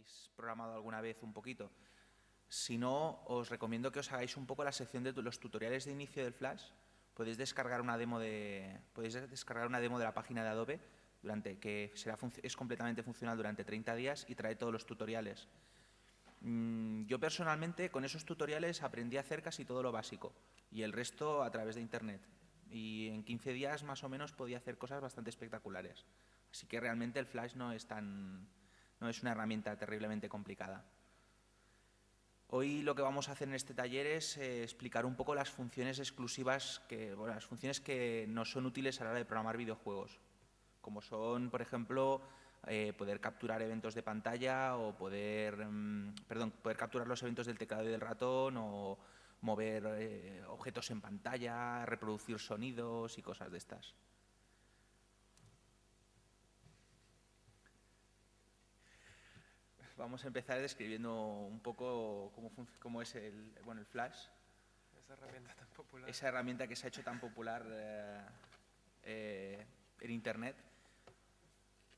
hayáis programado alguna vez un poquito. Si no, os recomiendo que os hagáis un poco la sección de los tutoriales de inicio del Flash. Podéis descargar una demo de, podéis descargar una demo de la página de Adobe durante, que será, es completamente funcional durante 30 días y trae todos los tutoriales. Mm, yo personalmente con esos tutoriales aprendí a hacer casi todo lo básico y el resto a través de Internet. Y en 15 días más o menos podía hacer cosas bastante espectaculares. Así que realmente el Flash no es, tan, no es una herramienta terriblemente complicada. Hoy lo que vamos a hacer en este taller es eh, explicar un poco las funciones exclusivas, que, las funciones que nos son útiles a la hora de programar videojuegos, como son, por ejemplo, eh, poder capturar eventos de pantalla o poder, mm, perdón, poder capturar los eventos del teclado y del ratón o mover eh, objetos en pantalla, reproducir sonidos y cosas de estas. Vamos a empezar describiendo un poco cómo, cómo es el, bueno, el Flash. Esa herramienta tan popular. Esa herramienta que se ha hecho tan popular eh, en Internet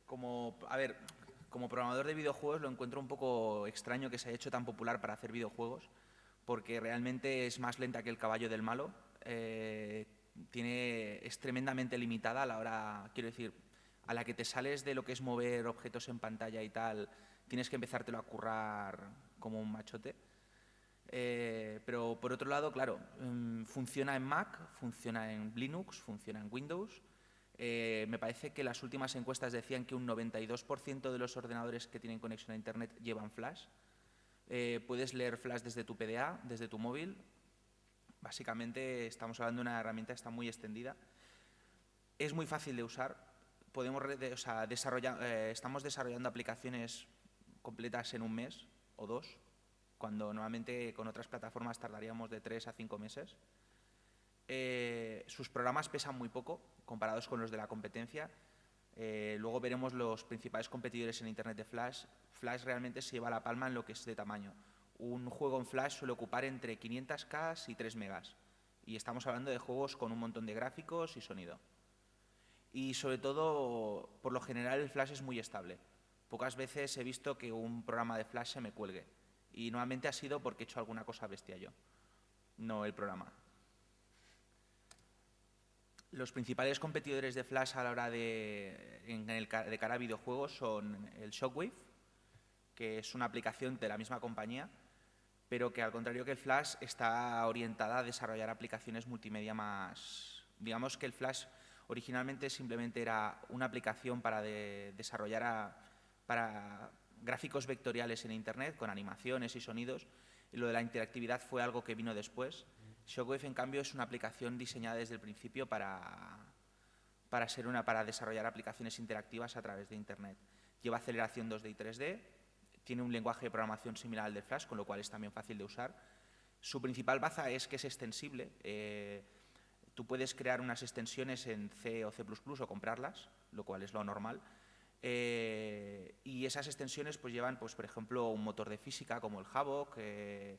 como, a ver, como programador de videojuegos lo encuentro un poco extraño que se haya hecho tan popular para hacer videojuegos, porque realmente es más lenta que el caballo del malo, eh, tiene, es tremendamente limitada a la hora, quiero decir, a la que te sales de lo que es mover objetos en pantalla y tal, tienes que empezártelo a currar como un machote. Eh, pero por otro lado, claro, mm, funciona en Mac, funciona en Linux, funciona en Windows, eh, me parece que las últimas encuestas decían que un 92% de los ordenadores que tienen conexión a Internet llevan Flash. Eh, puedes leer Flash desde tu PDA, desde tu móvil. Básicamente estamos hablando de una herramienta que está muy extendida. Es muy fácil de usar. Podemos, eh, estamos desarrollando aplicaciones completas en un mes o dos, cuando normalmente con otras plataformas tardaríamos de tres a cinco meses. sus programas pesan muy poco, comparados con los de la competencia. Eh, luego veremos los principales competidores en Internet de Flash. Flash realmente se lleva la palma en lo que es de tamaño. Un juego en Flash suele ocupar entre 500K y 3 megas. Y estamos hablando de juegos con un montón de gráficos y sonido. Y sobre todo, por lo general, el Flash es muy estable. Pocas veces he visto que un programa de Flash se me cuelgue. Y nuevamente ha sido porque he hecho alguna cosa bestia yo, no el programa. Los principales competidores de Flash a la hora de, de cara a videojuegos son el Shockwave, que es una aplicación de la misma compañía, pero que al contrario que el Flash está orientada a desarrollar aplicaciones multimedia más... Digamos que el Flash originalmente simplemente era una aplicación para desarrollar para gráficos vectoriales en Internet con animaciones y sonidos, y lo de la interactividad fue algo que vino después. Shockwave, en cambio, es una aplicación diseñada desde el principio para, para, ser una, para desarrollar aplicaciones interactivas a través de Internet. Lleva aceleración 2D y 3D, tiene un lenguaje de programación similar al de Flash, con lo cual es también fácil de usar. Su principal baza es que es extensible. Eh, tú puedes crear unas extensiones en C o C++ o comprarlas, lo cual es lo normal. Eh, y esas extensiones pues llevan, pues, por ejemplo, un motor de física como el Havok, eh,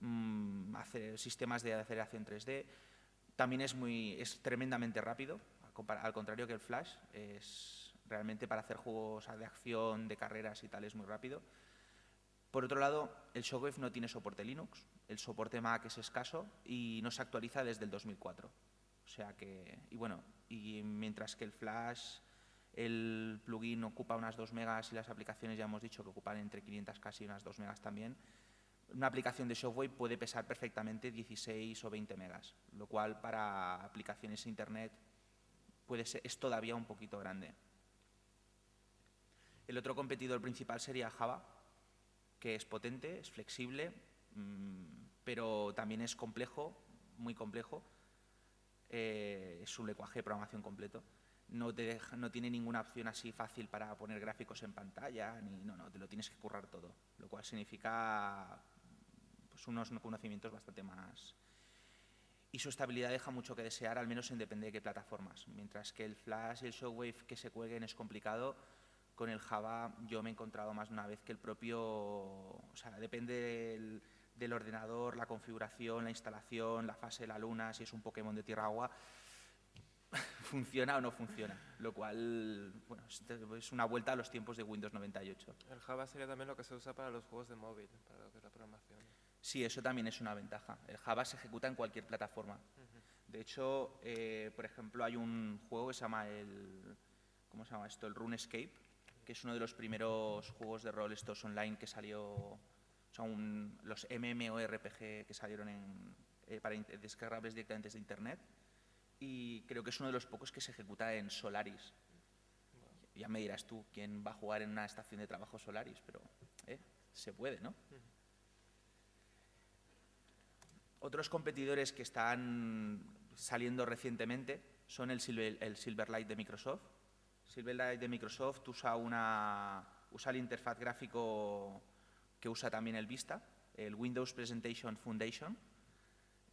Mm, hacer sistemas de aceleración 3D. También es, muy, es tremendamente rápido, al contrario que el Flash, es realmente para hacer juegos de acción, de carreras y tal, es muy rápido. Por otro lado, el Shockwave no tiene soporte Linux, el soporte Mac es escaso y no se actualiza desde el 2004. O sea que, y bueno, y mientras que el Flash, el plugin ocupa unas 2 megas y las aplicaciones ya hemos dicho que ocupan entre 500 casi unas 2 megas también, una aplicación de Shockwave puede pesar perfectamente 16 o 20 megas, lo cual para aplicaciones Internet puede ser, es todavía un poquito grande. El otro competidor principal sería Java, que es potente, es flexible, mm, pero también es complejo, muy complejo. Eh, es un lenguaje de programación completo. No, te no tiene ninguna opción así fácil para poner gráficos en pantalla, ni, no, no, te lo tienes que currar todo, lo cual significa pues, unos conocimientos bastante más... Y su estabilidad deja mucho que desear, al menos en depende de qué plataformas. Mientras que el Flash y el Shockwave que se cuelguen es complicado, con el Java yo me he encontrado más de una vez que el propio... O sea, depende del, ordenador, la configuración, la instalación, la fase de la luna, si es un Pokémon de tierra-agua, funciona o no funciona, lo cual bueno, es una vuelta a los tiempos de Windows 98. El Java sería también lo que se usa para los juegos de móvil, para lo que es la programación. Sí, eso también es una ventaja. El Java se ejecuta en cualquier plataforma. De hecho, eh, por ejemplo, hay un juego que se llama el, ¿cómo se llama esto? El RuneScape, que es uno de los primeros juegos de rol estos online que salió, son los MMORPG que salieron en, eh, para descargables directamente desde Internet y creo que es uno de los pocos que se ejecuta en Solaris. Ya me dirás tú quién va a jugar en una estación de trabajo Solaris, pero eh, se puede, ¿no? Otros competidores que están saliendo recientemente son el, el Silverlight de Microsoft. Silverlight de Microsoft usa, una, usa el interfaz gráfico que usa también el Vista, el Windows Presentation Foundation,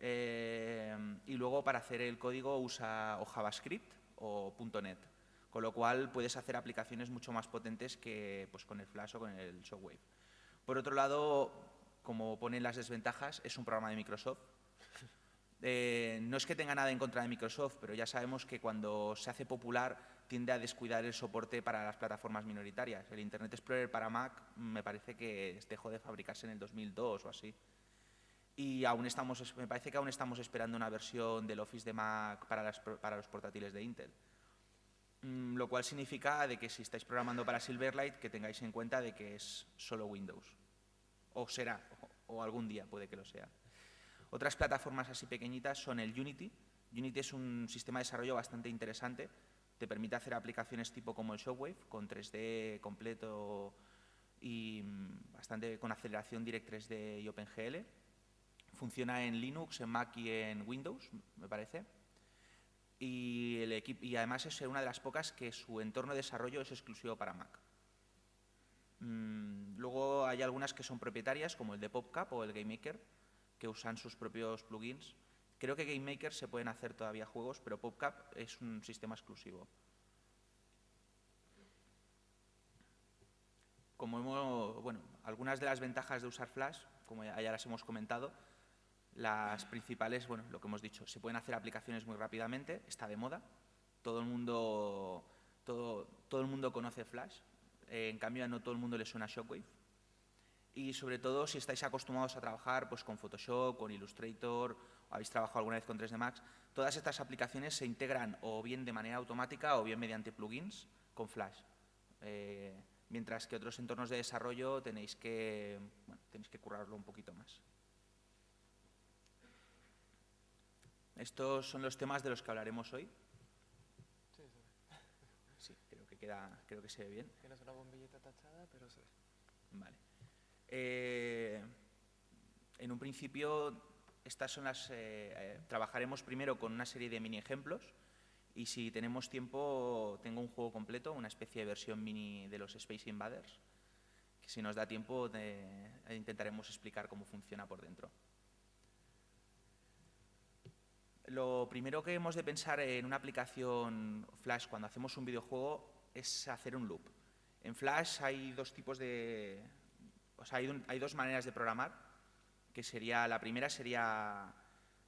eh, y luego para hacer el código usa o JavaScript o .NET, con lo cual puedes hacer aplicaciones mucho más potentes que pues, con el Flash o con el Shockwave. Por otro lado, como ponen las desventajas, es un programa de Microsoft. Eh, no es que tenga nada en contra de Microsoft, pero ya sabemos que cuando se hace popular tiende a descuidar el soporte para las plataformas minoritarias. El Internet Explorer para Mac me parece que dejó de fabricarse en el 2002 o así y aún estamos, me parece que aún estamos esperando una versión del Office de Mac para, para los portátiles de Intel. Mm, lo cual significa de que si estáis programando para Silverlight, que tengáis en cuenta de que es solo Windows. O será, o, algún día puede que lo sea. Otras plataformas así pequeñitas son el Unity. Unity es un sistema de desarrollo bastante interesante. Te permite hacer aplicaciones tipo como el Shockwave, con 3D completo y mm, bastante con aceleración Direct 3D y OpenGL Funciona en Linux, en Mac y en Windows, me parece. Y, el y además es una de las pocas que su entorno de desarrollo es exclusivo para Mac. Mm, luego hay algunas que son propietarias, como el de PopCap o el GameMaker, que usan sus propios plugins. Creo que GameMaker se pueden hacer todavía juegos, pero PopCap es un sistema exclusivo. Como hemos, bueno, algunas de las ventajas de usar Flash, como ya las hemos comentado, las principales, bueno, lo que hemos dicho, se pueden hacer aplicaciones muy rápidamente, está de moda, todo el mundo, todo, todo el mundo conoce Flash, eh, en cambio no todo el mundo le suena Shockwave. Y sobre todo si estáis acostumbrados a trabajar pues, con Photoshop, con Illustrator, o habéis trabajado alguna vez con 3D Max, todas estas aplicaciones se integran o bien de manera automática o bien mediante plugins con Flash. Eh, mientras que otros entornos de desarrollo tenéis que, tenéis que currarlo un poquito más. Estos son los temas de los que hablaremos hoy. Sí, creo que, queda, creo que se ve bien. Tienes una bombillita tachada, pero se ve. Vale. Eh, en un principio, estas son las, eh, eh, trabajaremos primero con una serie de mini ejemplos y si tenemos tiempo, tengo un juego completo, una especie de versión mini de los Space Invaders, que si nos da tiempo intentaremos explicar cómo funciona por dentro. Lo primero que hemos de pensar en una aplicación Flash cuando hacemos un videojuego es hacer un loop. En Flash hay dos tipos de... O sea, hay, dos maneras de programar, que sería... La primera sería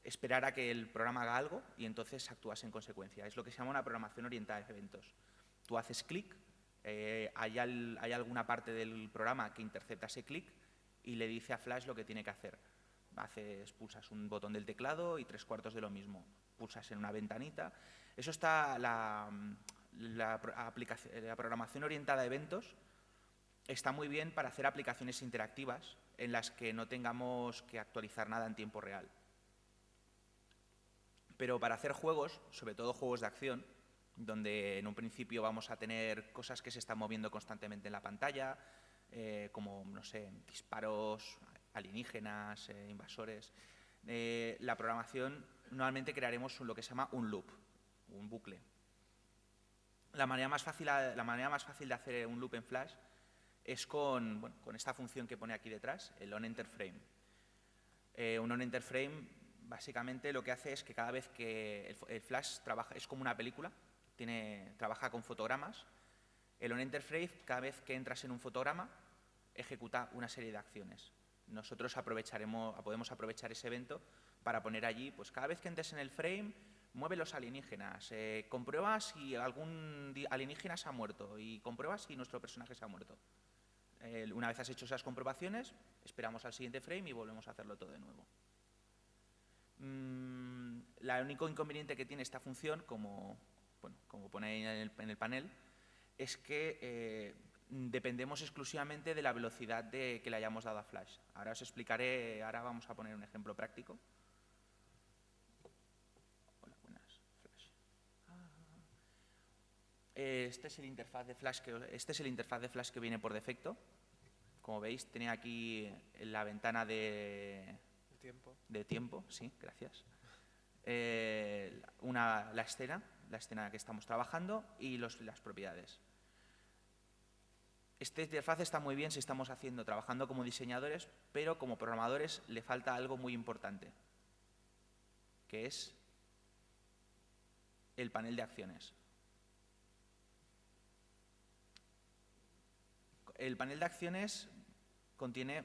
esperar a que el programa haga algo y entonces actúas en consecuencia. Es lo que se llama una programación orientada a eventos. Tú haces clic, eh, hay, hay alguna parte del programa que intercepta ese clic y le dice a Flash lo que tiene que hacer haces, pulsas un botón del teclado y tres cuartos de lo mismo. Pulsas en una ventanita. Eso está, la, la, la programación orientada a eventos está muy bien para hacer aplicaciones interactivas en las que no tengamos que actualizar nada en tiempo real. Pero para hacer juegos, sobre todo juegos de acción, donde en un principio vamos a tener cosas que se están moviendo constantemente en la pantalla, eh, como, no sé, disparos, alienígenas, eh, invasores. Eh, la programación, normalmente crearemos lo que se llama un loop, un bucle. La manera más fácil, la manera más fácil de hacer un loop en Flash es con, esta función que pone aquí detrás, el onEnterFrame. Eh, un onEnterFrame básicamente lo que hace es que cada vez que el, Flash trabaja, es como una película, tiene, trabaja con fotogramas, el onEnterFrame cada vez que entras en un fotograma ejecuta una serie de acciones nosotros aprovecharemos, podemos aprovechar ese evento para poner allí, pues cada vez que entres en el frame, mueve los alienígenas, eh, comprueba si algún alienígena se ha muerto y comprueba si nuestro personaje se ha muerto. Una vez has hecho esas comprobaciones, esperamos al siguiente frame y volvemos a hacerlo todo de nuevo. Mm, la único inconveniente que tiene esta función, como, bueno, como pone en el, en el panel, es que eh, dependemos exclusivamente de la velocidad de, que le hayamos dado a Flash. Ahora os explicaré, ahora vamos a poner un ejemplo práctico. Hola, buenas, Flash. Ah. Este es el interfaz de Flash que, este es el interfaz de Flash que viene por defecto. Como veis, tenía aquí la ventana de, tiempo. de tiempo, sí, gracias. Eh, una, la escena, la escena que estamos trabajando y los- las propiedades. Este interfaz está muy bien si estamos haciendo, trabajando como diseñadores, pero como programadores le falta algo muy importante, que es el panel de acciones. El panel de acciones contiene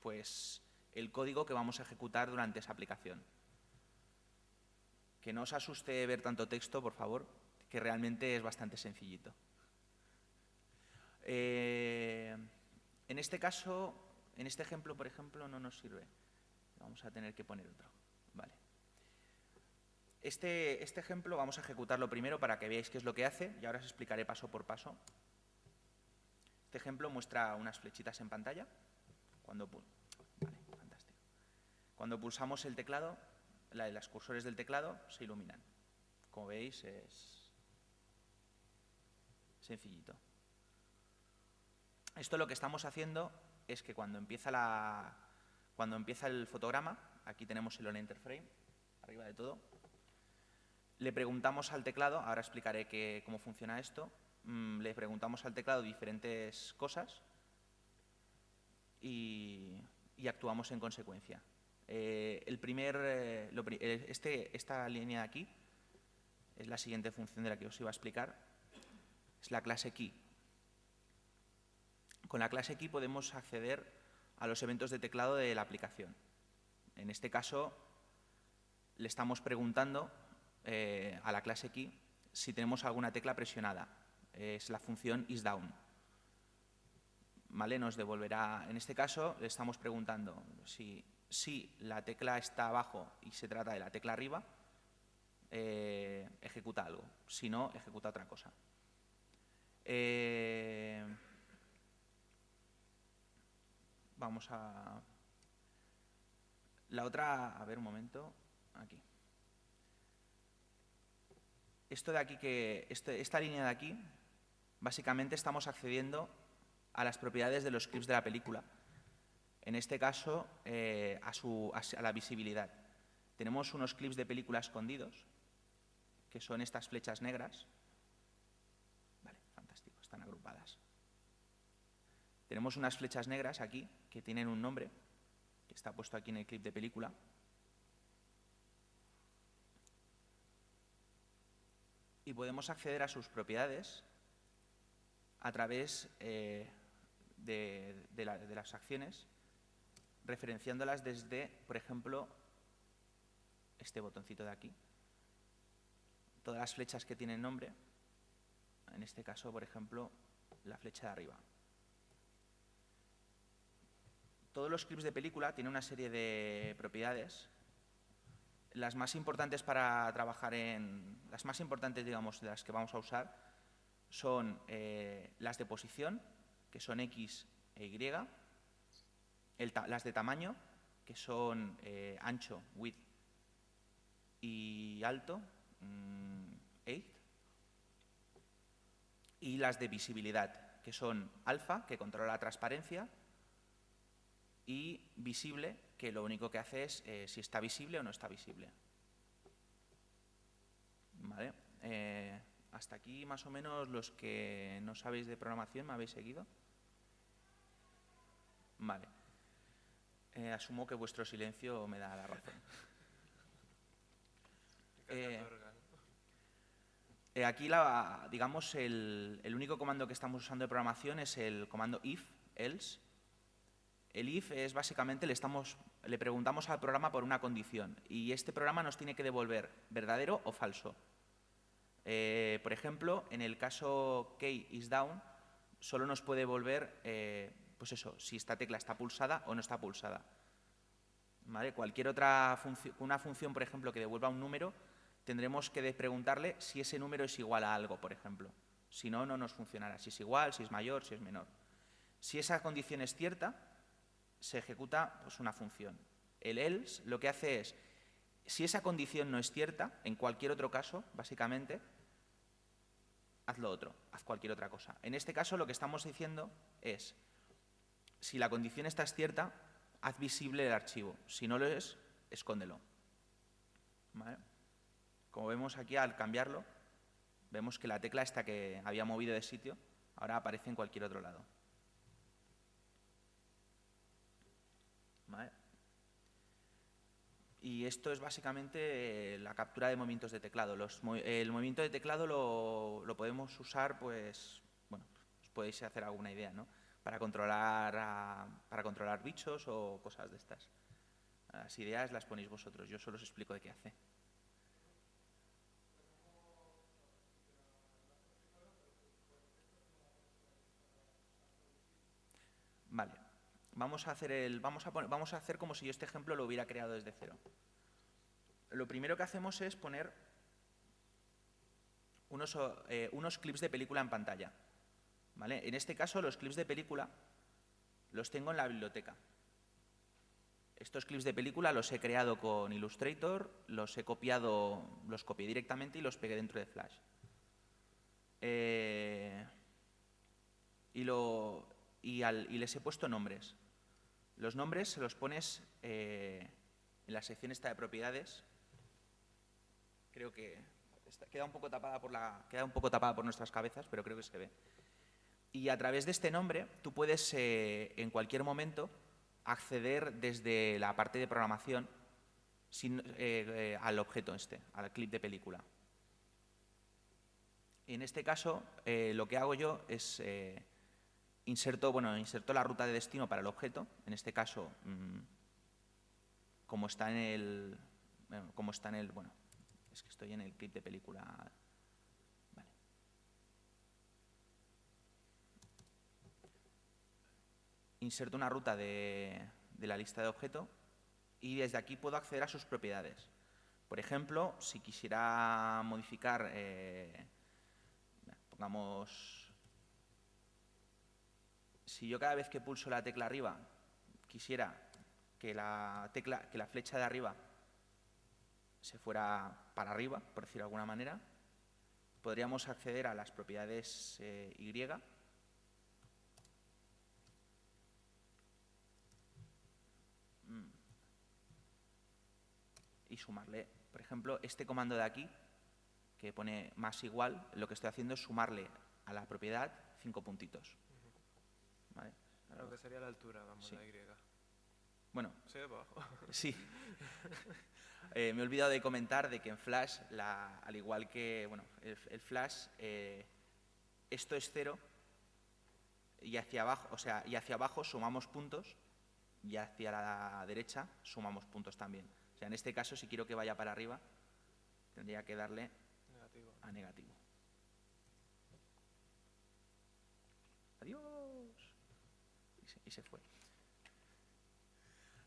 pues, el código que vamos a ejecutar durante esa aplicación. Que no os asuste ver tanto texto, por favor, que realmente es bastante sencillito. Eh, en este caso, en este ejemplo, por ejemplo, no nos sirve. Vamos a tener que poner otro. Este, este ejemplo vamos a ejecutarlo primero para que veáis qué es lo que hace y ahora os explicaré paso por paso. Este ejemplo muestra unas flechitas en pantalla. Cuando, vale. Cuando pulsamos el teclado, la- las cursores del teclado se iluminan. Como veis, es sencillito. Esto lo que estamos haciendo es que cuando empieza, la, cuando empieza el fotograma, aquí tenemos el on enter frame, arriba de todo, le preguntamos al teclado, ahora explicaré que- cómo funciona esto, mm, le preguntamos al teclado diferentes cosas y, actuamos en consecuencia. Eh, el primer, eh, eh, este, esta línea de aquí es la siguiente función de la que os iba a explicar, es la clase key. Con la clase key podemos acceder a los eventos de teclado de la aplicación. En este caso, le estamos preguntando eh, a la clase key si tenemos alguna tecla presionada. Es la función isDown. ¿Vale? Nos devolverá, en este caso, le estamos preguntando si, si la tecla está abajo y se trata de la tecla arriba, eh, ejecuta algo. Si no, ejecuta otra cosa. Eh, vamos a... La otra, a ver un momento, aquí. Esto de aquí que, este- esta línea de aquí, básicamente estamos accediendo a las propiedades de los clips de la película. En este caso, eh, a, su- a la visibilidad. Tenemos unos clips de película escondidos, que son estas flechas negras. Vale, fantástico, están agrupadas. Tenemos unas flechas negras aquí, que tienen un nombre, que está puesto aquí en el clip de película. Y podemos acceder a sus propiedades a través eh, de, de la- de las acciones, referenciándolas desde, por ejemplo, este botoncito de aquí. Todas las flechas que tienen nombre, en este caso, por ejemplo, la flecha de arriba. Todos los clips de película tienen una serie de propiedades. Las más importantes para trabajar en... Las más importantes, digamos, de las que vamos a usar son eh, las de posición, que son X e Y, las de tamaño, que son eh, ancho, width y alto, mm, height, y las de visibilidad, que son alfa, que controla la transparencia, y visible, que lo único que hace es eh, si está visible o no está visible. Vale. eh, hasta aquí más o menos los que no sabéis de programación me habéis seguido. Vale. Eh, asumo que vuestro silencio me da la razón. Eh, aquí, la, digamos, el, el único comando que estamos usando de programación es el comando if, else. El if es básicamente, le, estamos, le preguntamos al programa por una condición y este programa nos tiene que devolver verdadero o falso. Eh, por ejemplo, en el caso key is down, solo nos puede devolver, eh, pues eso, si esta tecla está pulsada o no está pulsada. Cualquier otra una función, por ejemplo, que devuelva un número, tendremos que preguntarle si ese número es igual a algo, por ejemplo. Si no, no nos funcionará. Si es igual, si es mayor, si es menor. Si esa condición es cierta, se ejecuta pues, una función. El else lo que hace es, si esa condición no es cierta, en cualquier otro caso, básicamente, haz lo otro, haz cualquier otra cosa. En este caso lo que estamos diciendo es, si la condición está cierta, haz visible el archivo. Si no lo es, escóndelo. Como vemos aquí, al cambiarlo, vemos que la tecla esta que había movido de sitio, ahora aparece en cualquier otro lado. Y esto es básicamente eh, la captura de movimientos de teclado. el movimiento de teclado lo, podemos usar, pues, bueno, os podéis hacer alguna idea, ¿no? Para controlar, para controlar bichos o cosas de estas. Las ideas las ponéis vosotros, yo solo os explico de qué hace. Vale. Vamos a hacer, el, vamos a, vamos a hacer como si yo este ejemplo lo hubiera creado desde cero. Lo primero que hacemos es poner unos, eh, unos clips de película en pantalla. ¿Vale? En este caso, los clips de película los tengo en la biblioteca. Estos clips de película los he creado con Illustrator, los he copiado, los copié directamente y los pegué dentro de Flash. Eh, y, lo, y, y les he puesto nombres. Los nombres se los pones eh, en la sección esta de propiedades. Creo que queda, un poco tapada por la, queda un poco tapada por nuestras cabezas, pero creo que se ve. Y a través de este nombre tú puedes eh, en cualquier momento acceder desde la parte de programación eh, al objeto este, al clip de película. En este caso, lo que hago yo es inserto, bueno, inserto la ruta de destino para el objeto, en este caso, mm, como está en el, como está en el, bueno, es que estoy en el clip de película. Vale. Inserto una ruta de, la lista de objeto y desde aquí puedo acceder a sus propiedades. Por ejemplo, si quisiera modificar, eh, pongamos si yo cada vez que pulso la tecla arriba quisiera que la, tecla, que la flecha de arriba se fuera para arriba, por decirlo de alguna manera, podríamos acceder a las propiedades eh, Y mm. y sumarle, por ejemplo, este comando de aquí, que pone más igual, lo que estoy haciendo es sumarle a la propiedad cinco puntitos. Lo que sería la altura, vamos, la Y. Bueno. Sí, abajo. Sí. Eh, me he olvidado de comentar de que en Flash, la, al igual que, bueno, el, Flash, eh, esto es cero y hacia abajo, o sea, y hacia abajo sumamos puntos y hacia la derecha sumamos puntos también. O sea, en este caso, si quiero que vaya para arriba, tendría que darle a negativo. Adiós y se fue.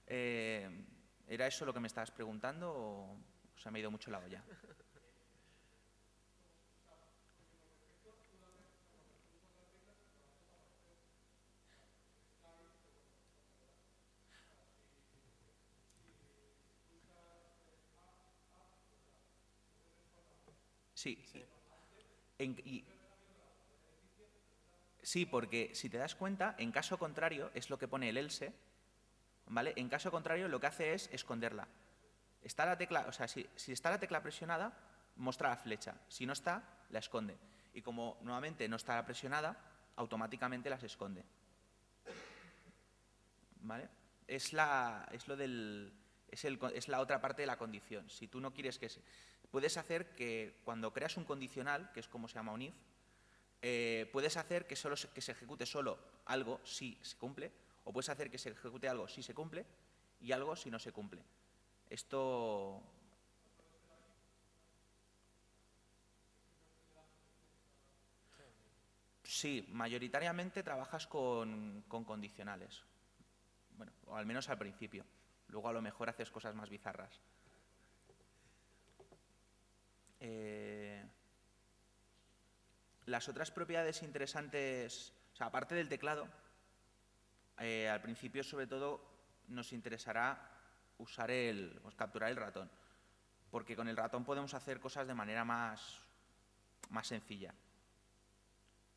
Eh, ¿Era eso lo que me estabas preguntando o se me ha ido mucho la olla? Sí. y, Sí, porque si te das cuenta, en caso contrario, es lo que pone el else, ¿vale? En caso contrario, lo que hace es esconderla. Está la tecla, o sea, si, está la tecla presionada, muestra la flecha. Si no está, la esconde. Y como nuevamente no está presionada, automáticamente las esconde. ¿Vale? Es, la, es, lo del, es, el, es la otra parte de la condición. Si tú no quieres que se... Puedes hacer que cuando creas un condicional, que es como se llama un if, eh, puedes hacer que, solo se, ejecute solo algo si se cumple, O puedes hacer que se ejecute algo si se cumple y algo si no se cumple. Esto Sí, mayoritariamente trabajas con, condicionales. Bueno, o al menos al principio. Luego a lo mejor haces cosas más bizarras. Eh, las otras propiedades interesantes, aparte del teclado, eh, al principio sobre todo nos interesará usar el, pues, capturar el ratón, porque con el ratón podemos hacer cosas de manera más, más sencilla.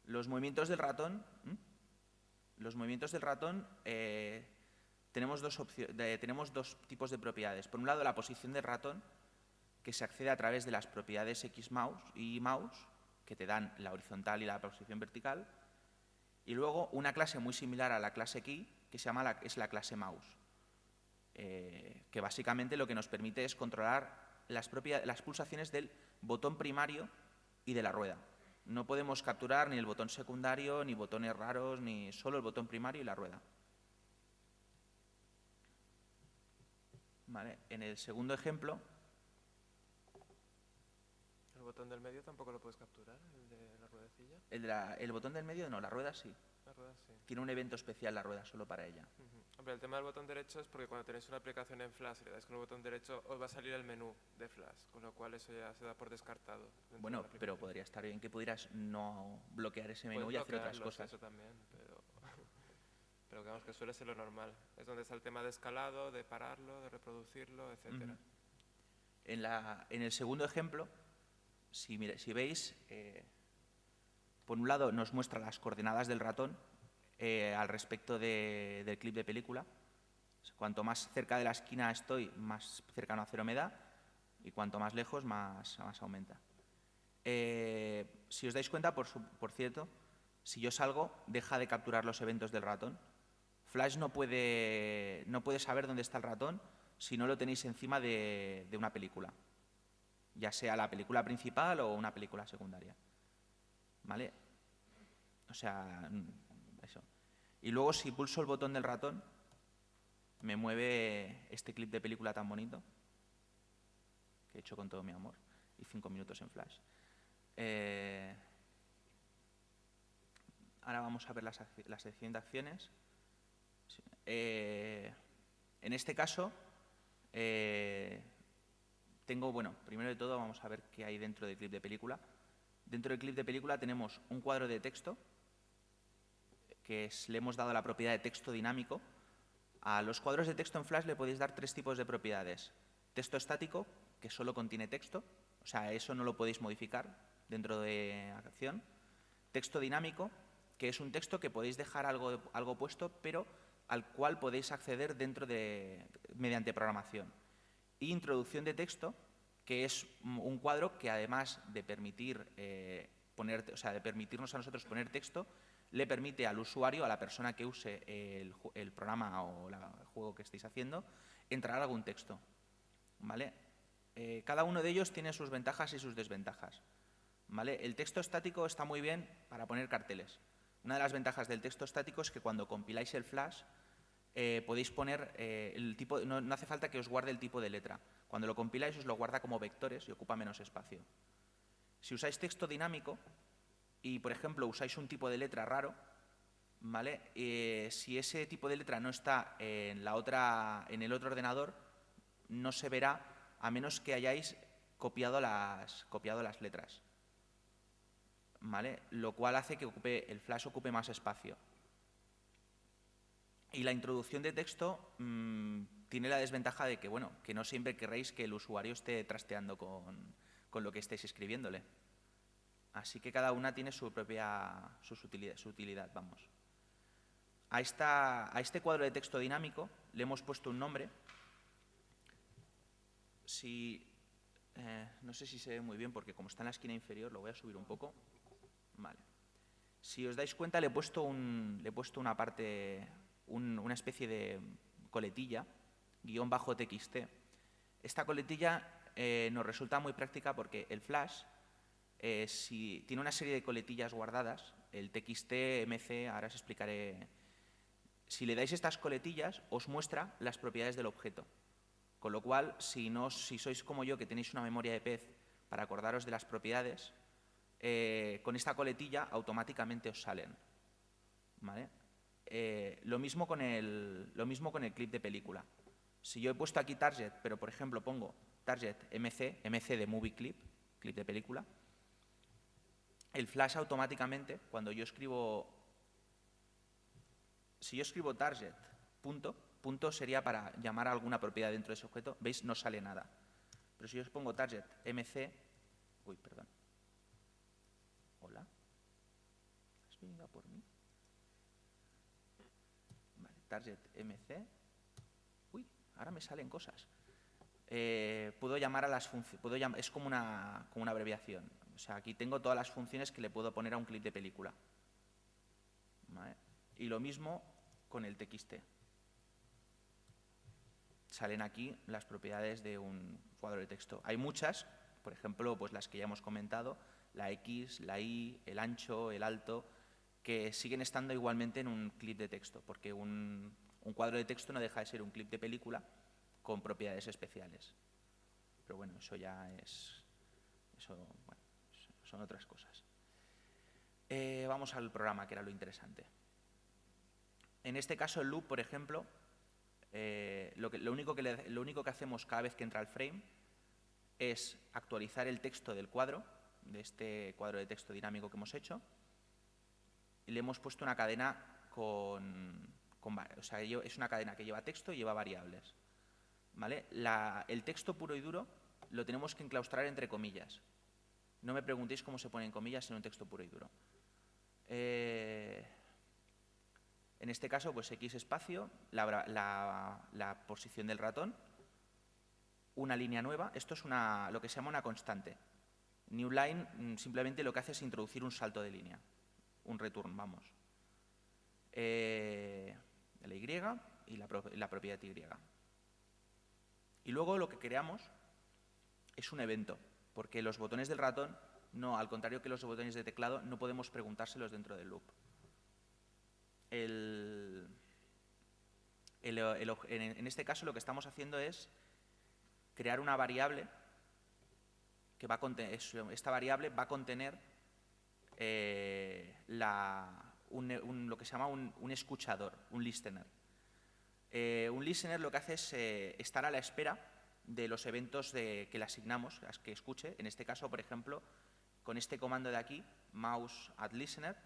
Los movimientos del ratón, los movimientos del ratón eh, tenemos, dos tenemos dos tipos de propiedades. Por un lado, la posición del ratón, que se accede a través de las propiedades Xmouse y mouse, que te dan la horizontal y la posición vertical. Y luego una clase muy similar a la clase key, que se llama la, es la clase mouse, eh, que básicamente lo que nos permite es controlar las, las pulsaciones del botón primario y de la rueda. No podemos capturar ni el botón secundario, ni botones raros, ni solo el botón primario y la rueda. En el segundo ejemplo... ¿El botón del medio tampoco lo puedes capturar, el de la ruedecilla? El, el botón del medio no, la rueda sí. Tiene un evento especial la rueda, solo para ella. Hombre, el tema del botón derecho es porque cuando tenéis una aplicación en Flash y le dais con el botón derecho, os va a salir el menú de Flash, con lo cual eso ya se da por descartado. Bueno, pero podría estar bien que pudieras no bloquear ese menú y hacer otras cosas. Eso también, pero, pero digamos que suele ser lo normal. Es donde está el tema de escalado, de pararlo, de reproducirlo, etcétera. en, la, en, el segundo ejemplo, si, veis, eh, por un lado nos muestra las coordenadas del ratón, eh, al respecto del clip de película. Cuanto más cerca de la esquina estoy, más cercano a cero me da, y cuanto más lejos, más, aumenta. Eh, si os dais cuenta, por, cierto, si yo salgo, deja de capturar los eventos del ratón. Flash no puede, saber dónde está el ratón si no lo tenéis encima de una película, ya sea la película principal o una película secundaria. ¿Vale? O sea, y luego si pulso el botón del ratón, me mueve este clip de película tan bonito, que he hecho con todo mi amor, y cinco minutos en flash. Eh, ahora vamos a ver la, sección de acciones. Eh, en este caso, eh, tengo, bueno, primero de todo vamos a ver qué hay dentro del clip de película. Dentro del clip de película tenemos un cuadro de texto que le hemos dado la propiedad de texto dinámico. A los cuadros de texto en Flash le podéis dar tres tipos de propiedades. Texto estático, que solo contiene texto, o sea, eso no lo podéis modificar dentro de acción. Texto dinámico, que es un texto que podéis dejar algo, algo puesto, pero al cual podéis acceder dentro de, mediante programación. Introducción de texto, que es un cuadro que además de permitir eh, poner, o sea, de permitirnos a nosotros poner texto, le permite al usuario, a la persona que use el, programa o el juego que estéis haciendo, entrar algún texto. ¿vale? Eh, cada uno de ellos tiene sus ventajas y sus desventajas. ¿vale? El texto estático está muy bien para poner carteles. Una de las ventajas del texto estático es que cuando compiláis el flash eh, podéis poner eh, el tipo, no, no, hace falta que os guarde el tipo de letra. Cuando lo compiláis os lo guarda como vectores y ocupa menos espacio. Si usáis texto dinámico, y, por ejemplo, usáis un tipo de letra raro, ¿vale? Eh, si ese tipo de letra no está en, la otra, en el otro ordenador, no se verá a menos que hayáis copiado las, copiado las letras. ¿Vale? Lo cual hace que ocupe, el flash ocupe más espacio. Y la introducción de texto mm, tiene la desventaja de que, bueno, que no siempre querréis que el usuario esté trasteando con, con lo que estéis escribiéndole. Así que cada una tiene su propia su utilidad, vamos. A, esta, a este cuadro de texto dinámico le hemos puesto un nombre. Si, eh, no sé si se ve muy bien porque como está en la esquina inferior lo voy a subir un poco. Vale. Si os dais cuenta le he puesto, un, le he puesto una parte, una especie de coletilla, guion bajo txt. Esta coletilla eh, nos resulta muy práctica porque el flash eh, si tiene una serie de coletillas guardadas, el TXT, MC, ahora os explicaré, Si le dais estas coletillas, os muestra las propiedades del objeto. Con lo cual, si, no, si sois como yo, que tenéis una memoria de pez para acordaros de las propiedades, eh, con esta coletilla automáticamente os salen. Eh, lo, mismo con el, lo mismo con el clip de película. Si yo he puesto aquí target, pero por ejemplo pongo target MC, MC de movie clip, clip de película, el flash automáticamente, cuando yo escribo, si yo escribo target, punto, punto sería para llamar a alguna propiedad dentro de ese objeto, ¿veis? No sale nada. Pero si yo os pongo target MC, uy, perdón. Hola. ¿Has venido por mí? Target MC. Uy, ahora me salen cosas. Eh, puedo llamar a las funciones, es como una, como una abreviación. O sea, aquí tengo todas las funciones que le puedo poner a un clip de película. Y lo mismo con el TXT. Salen aquí las propiedades de un cuadro de texto. Hay muchas, por ejemplo, pues las que ya hemos comentado, la X, la Y, el ancho, el alto, que siguen estando igualmente en un clip de texto, porque un, cuadro de texto no deja de ser un clip de película, con propiedades especiales. Pero bueno, eso ya es... Eso, bueno, son otras cosas. Eh, vamos al programa, que era lo interesante. En este caso, el loop, por ejemplo, eh, lo, que, lo, único que lo único que hacemos cada vez que entra el frame es actualizar el texto del cuadro, de este cuadro de texto dinámico que hemos hecho, le hemos puesto una cadena con, con o sea, es una cadena que lleva texto y lleva variables. el texto puro y duro lo tenemos que enclaustrar entre comillas. No me preguntéis cómo se pone en comillas en un texto puro y duro. Eh, en este caso, pues X espacio, la, posición del ratón, una línea nueva. Esto es una, lo que se llama una constante. New line mm, simplemente lo que hace es introducir un salto de línea, un return, vamos. Eh, la Y y la, propiedad Y. Y luego lo que creamos es un evento porque los botones del ratón, no, al contrario que los botones de teclado, no podemos preguntárselos dentro del loop. en, este caso lo que estamos haciendo es crear una variable que va a contener, esta variable va a contener eh, lo que se llama un, escuchador, un listener. Eh, un listener lo que hace es eh, estar a la espera de los eventos que le asignamos, las que escuche. En este caso, por ejemplo, con este comando de aquí, mouse at listener,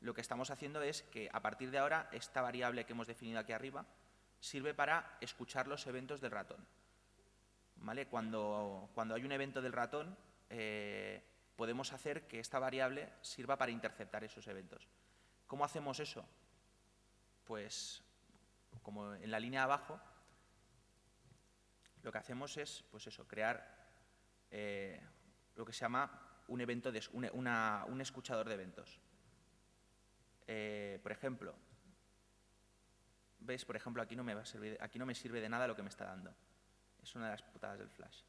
lo que estamos haciendo es que a partir de ahora esta variable que hemos definido aquí arriba sirve para escuchar los eventos del ratón. ¿Vale? Cuando, cuando hay un evento del ratón, podemos hacer que esta variable sirva para interceptar esos eventos. ¿Cómo hacemos eso? Pues, como en la línea de abajo, lo que hacemos es, pues eso, crear eh, lo que se llama un, evento de, un escuchador de eventos. Eh, por ejemplo, ¿veis? Por ejemplo, aquí no, me va a servir, aquí no me sirve de nada lo que me está dando. Es una de las putadas del flash.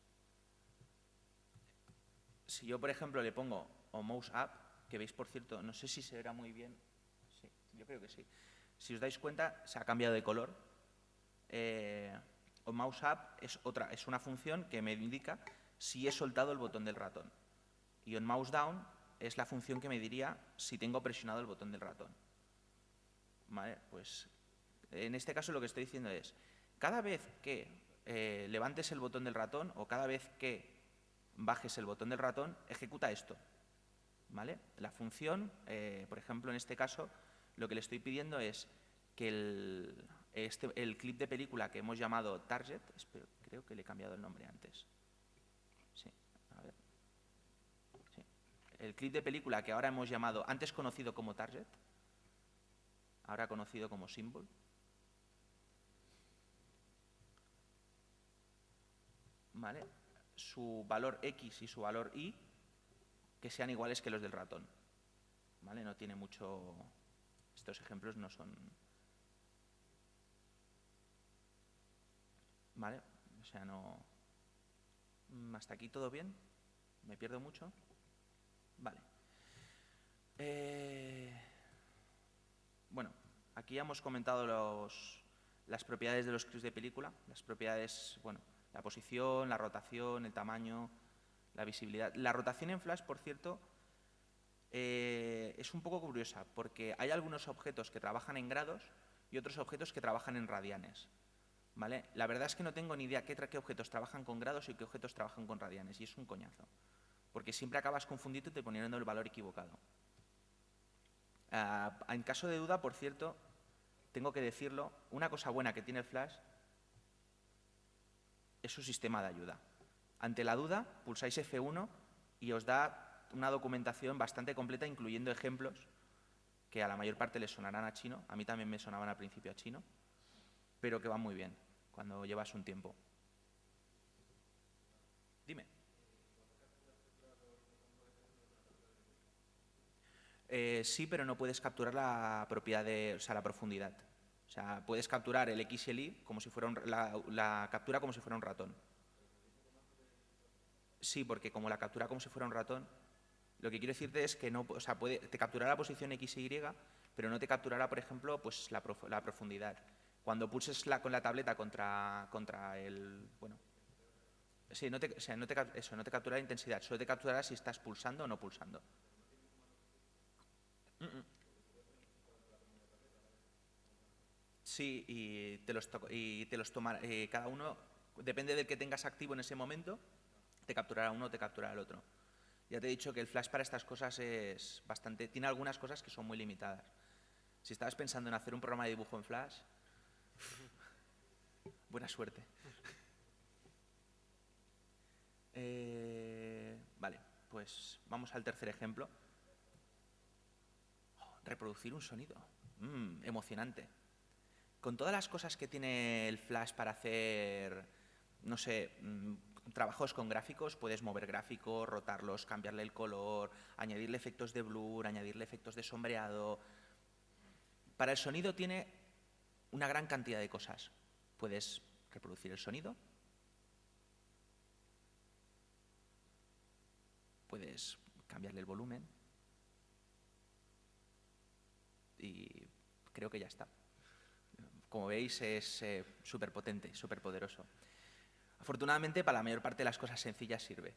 Si yo, por ejemplo, le pongo o mouse up, que veis, por cierto, no sé si se verá muy bien. Sí, yo creo que sí. Si os dais cuenta, se ha cambiado de color. Eh, mouse up es, otra, es una función que me indica si he soltado el botón del ratón. Y on mouse down es la función que me diría si tengo presionado el botón del ratón. Pues en este caso lo que estoy diciendo es, cada vez que eh, levantes el botón del ratón o cada vez que bajes el botón del ratón, ejecuta esto. ¿Vale? La función, eh, por ejemplo, en este caso, lo que le estoy pidiendo es que el, este, el clip de película que hemos llamado Target, creo que le he cambiado el nombre antes. Sí. El clip de película que ahora hemos llamado, antes conocido como Target, ahora conocido como Symbol. ¿Vale? Su valor X y su valor Y que sean iguales que los del ratón. ¿Vale? No tiene mucho... Estos ejemplos no son ¿Vale? O sea, no... Mm, ¿Hasta aquí todo bien? ¿Me pierdo mucho? Vale. Eh, bueno, Aquí ya hemos comentado los, las propiedades de los clips de película, las propiedades, bueno, la posición, la rotación, el tamaño, la visibilidad. La rotación en Flash, por cierto, eh, es un poco curiosa, porque hay algunos objetos que trabajan en grados y otros objetos que trabajan en radianes. ¿vale? La verdad es que no tengo ni idea qué, qué objetos trabajan con grados y qué objetos trabajan con radianes, y es un coñazo, porque siempre acabas confundido y te poniendo el valor equivocado. Ah, en caso de duda, por cierto, tengo que decirlo, una cosa buena que tiene el Flash es su sistema de ayuda. Ante la duda, pulsáis F1 y os da una documentación bastante completa, incluyendo ejemplos que a la mayor parte les sonarán a chino, a mí también me sonaban al principio a chino, pero que van muy bien cuando llevas un tiempo. Dime. Eh, sí, pero no puedes capturar la propiedad de, o sea, la profundidad. Sea, puedes capturar el X y el Y como si fuera la, captura como si fuera un ratón. Sí, porque como la captura como si fuera un ratón, lo que quiero decirte es que no, o sea, te capturará la posición X y pero no te capturará, por ejemplo, pues la, profundidad. Cuando pulses la, con la tableta contra, contra el... Bueno, sí, no te, o sea, no te, no te capturará la intensidad, solo te capturará si estás pulsando o no pulsando. Sí, y te los, y te los tomará, eh, cada uno, depende del que tengas activo en ese momento, te capturará uno o te capturará el otro. Ya te he dicho que el flash para estas cosas es bastante, tiene algunas cosas que son muy limitadas. Si estabas pensando en hacer un programa de dibujo en flash, buena suerte. Eh, vale, pues vamos al tercer ejemplo. Oh, reproducir un sonido. Mm, emocionante con todas las cosas que tiene el Flash para hacer, no sé, mm, trabajos con gráficos, puedes mover gráficos, rotarlos, cambiarle el color, añadirle efectos de blur, añadirle efectos de sombreado. Para el sonido tiene una gran cantidad de cosas. Puedes reproducir el sonido, puedes cambiarle el volumen y creo que ya está como veis, es eh, súper potente, súper poderoso. Afortunadamente, para la mayor parte de las cosas sencillas sirve.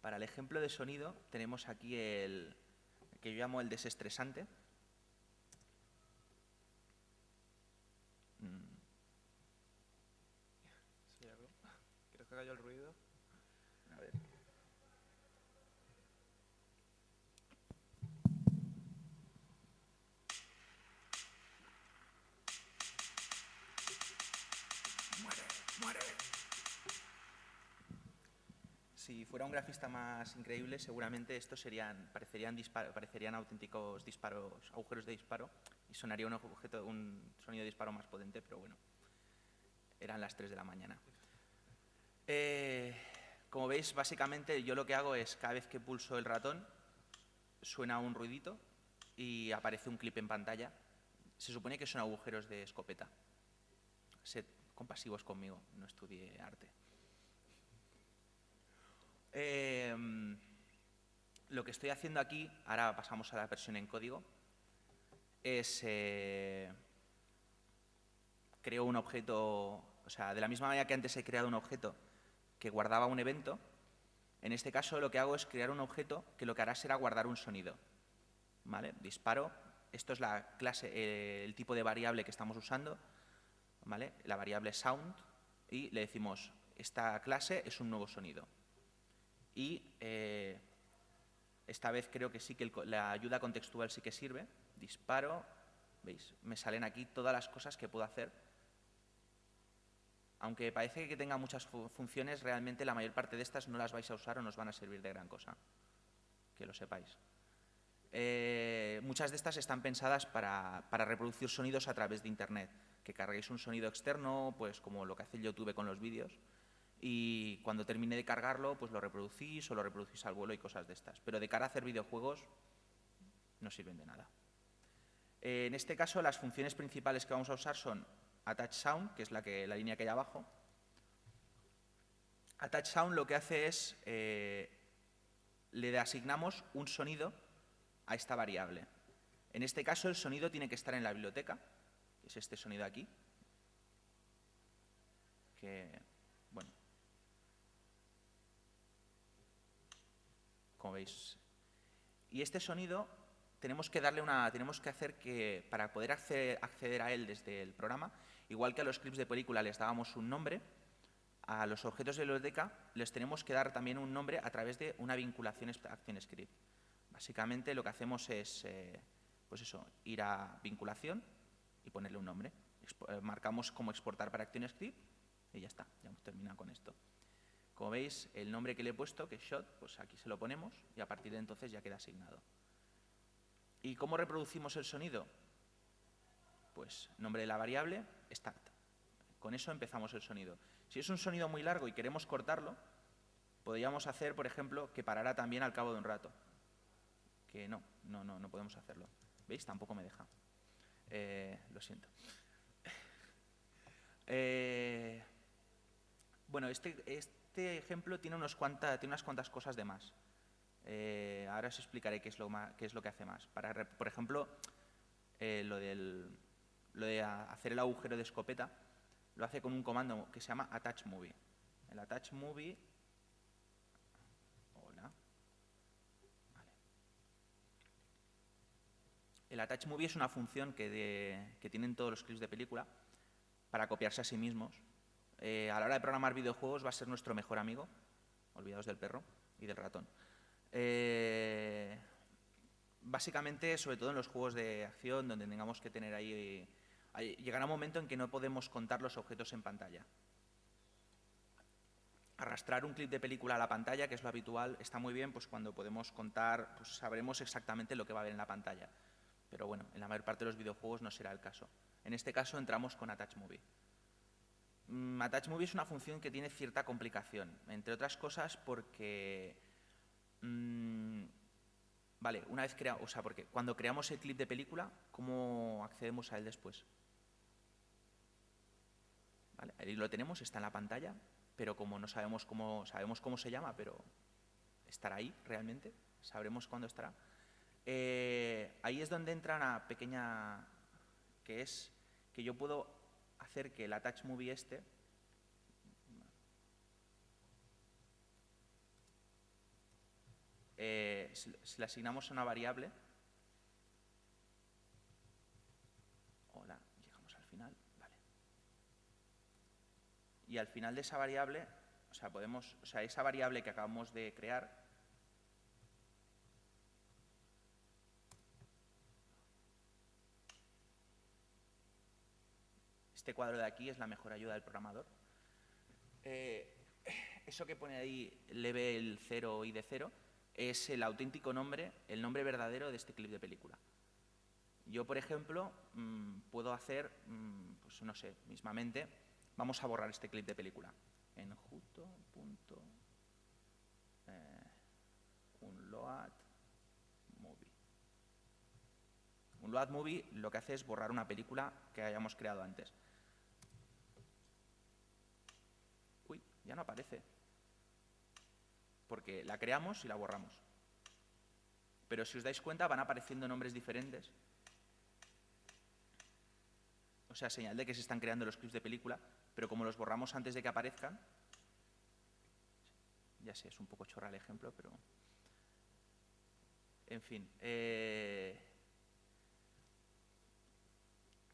Para el ejemplo de sonido, tenemos aquí el que yo llamo el desestresante. Mm. ¿Quieres que el ruido? si fuera un grafista más increíble, seguramente estos serían, parecerían, auténticos disparos, agujeros de disparo y sonaría un, objeto, un sonido de disparo más potente, pero bueno, eran las 3 de la mañana. Eh, como veis, básicamente yo lo que hago es, cada vez que pulso el ratón, suena un ruidito y aparece un clip en pantalla. Se supone que son agujeros de escopeta. Sed compasivos conmigo, no estudié arte. Em, lo que estoy haciendo aquí, ahora pasamos a la versión en código, es eh, creo un objeto, o sea, de la misma manera que antes he creado un objeto que guardaba un evento, en este caso lo que hago es crear un objeto que lo que hará será guardar un sonido. ¿Vale? Disparo, esto es la clase, eh, el tipo de variable que estamos usando, ¿vale? la variable sound, y le decimos, esta clase es un nuevo sonido y eh, esta vez creo que sí que la ayuda contextual sí que sirve. Disparo, ¿veis? Me salen aquí todas las cosas que puedo hacer. Aunque parece que tenga muchas funciones, realmente la mayor parte de estas no las vais a usar o no van a servir de gran cosa. Que lo sepáis. Eh, muchas de estas están pensadas para, para, reproducir sonidos a través de Internet. Que carguéis un sonido externo, pues como lo que hace YouTube con los vídeos, y cuando termine de cargarlo, pues lo reproducís o lo reproducís al vuelo y cosas de estas. Pero de cara a hacer videojuegos, no sirven de nada. Eh, en este caso, las funciones principales que vamos a usar son Attach Sound, que es la, que, la línea que hay abajo. Attach Sound lo que hace es, eh, le asignamos un sonido a esta variable. En este caso, el sonido tiene que estar en la biblioteca, que es este sonido aquí, bueno, como veis. Y este sonido tenemos que darle una, tenemos que hacer que, para poder acceder, a él desde el programa, igual que a los clips de película les dábamos un nombre, a los objetos de biblioteca les tenemos que dar también un nombre a través de una vinculación acción script. Básicamente lo que hacemos es, eh, pues eso, ir a vinculación y ponerle un nombre. Eh, marcamos como exportar para ActionScript y ya está, ya hemos terminado con esto. Como veis, el nombre que le he puesto, que es shot, pues aquí se lo ponemos y a partir de entonces ya queda asignado. ¿Y cómo reproducimos el sonido? Pues nombre de la variable, start. Con eso empezamos el sonido. Si es un sonido muy largo y queremos cortarlo, podríamos hacer, por ejemplo, que parara también al cabo de un rato. Que no, no, no, no podemos hacerlo. ¿Veis? Tampoco me deja. Eh, lo siento. Eh, bueno, este, este ejemplo tiene, unos cuanta, unas cuantas cosas de más. Eh, ahora os explicaré qué es lo, qué es lo que hace más. Por ejemplo, eh, lo, de hacer el agujero de escopeta lo hace con un comando que se llama attach movie. El attach movie... El attach movie es una función que tienen todos los clips de película para copiarse a sí mismos. Eh, a la hora de programar videojuegos va a ser nuestro mejor amigo, olvidados del perro y del ratón. Eh, básicamente, sobre todo en los juegos de acción, donde tengamos que tener ahí, Llegará un momento en que no podemos contar los objetos en pantalla. Arrastrar un clip de película a la pantalla, que es lo habitual, está muy bien, pues cuando podemos contar, pues sabremos exactamente lo que va a haber en la pantalla. Pero bueno, en la mayor parte de los videojuegos no será el caso. En este caso entramos con Attach Movie. Mm, Attach Movie es una función que tiene cierta complicación, entre otras cosas porque Mm, vale, una vez creamos, o sea, porque cuando creamos el clip de película, ¿cómo accedemos a él después? Vale, ahí lo tenemos, está en la pantalla, pero como no sabemos cómo, sabemos cómo se llama, pero estará ahí realmente, sabremos cuándo estará. Eh, ahí es donde entra una pequeña, que es que yo puedo hacer que el attach movie este Eh, si, le asignamos una variable, hola, llegamos al final, vale. Y al final de esa variable, o sea, podemos, o sea, esa variable que acabamos de crear, este cuadro de aquí es la mejor ayuda del programador. Eh, eso que pone ahí, level 0 y de 0, es el auténtico nombre, el nombre verdadero de este clip de película. Yo, por ejemplo, mm, puedo hacer, mm, pues no sé, mismamente, vamos a borrar este clip de película. En justo punto eh, un load movie. Un load movie lo que hace es borrar una película que hayamos creado antes. Uy, ya no aparece porque la creamos y la borramos. Pero si os dais cuenta van apareciendo nombres diferentes. O sea, señal de que se están creando los clips de película, pero como los borramos antes de que aparezcan, ya sé, es un poco chorra el ejemplo, pero... En fin. Eh,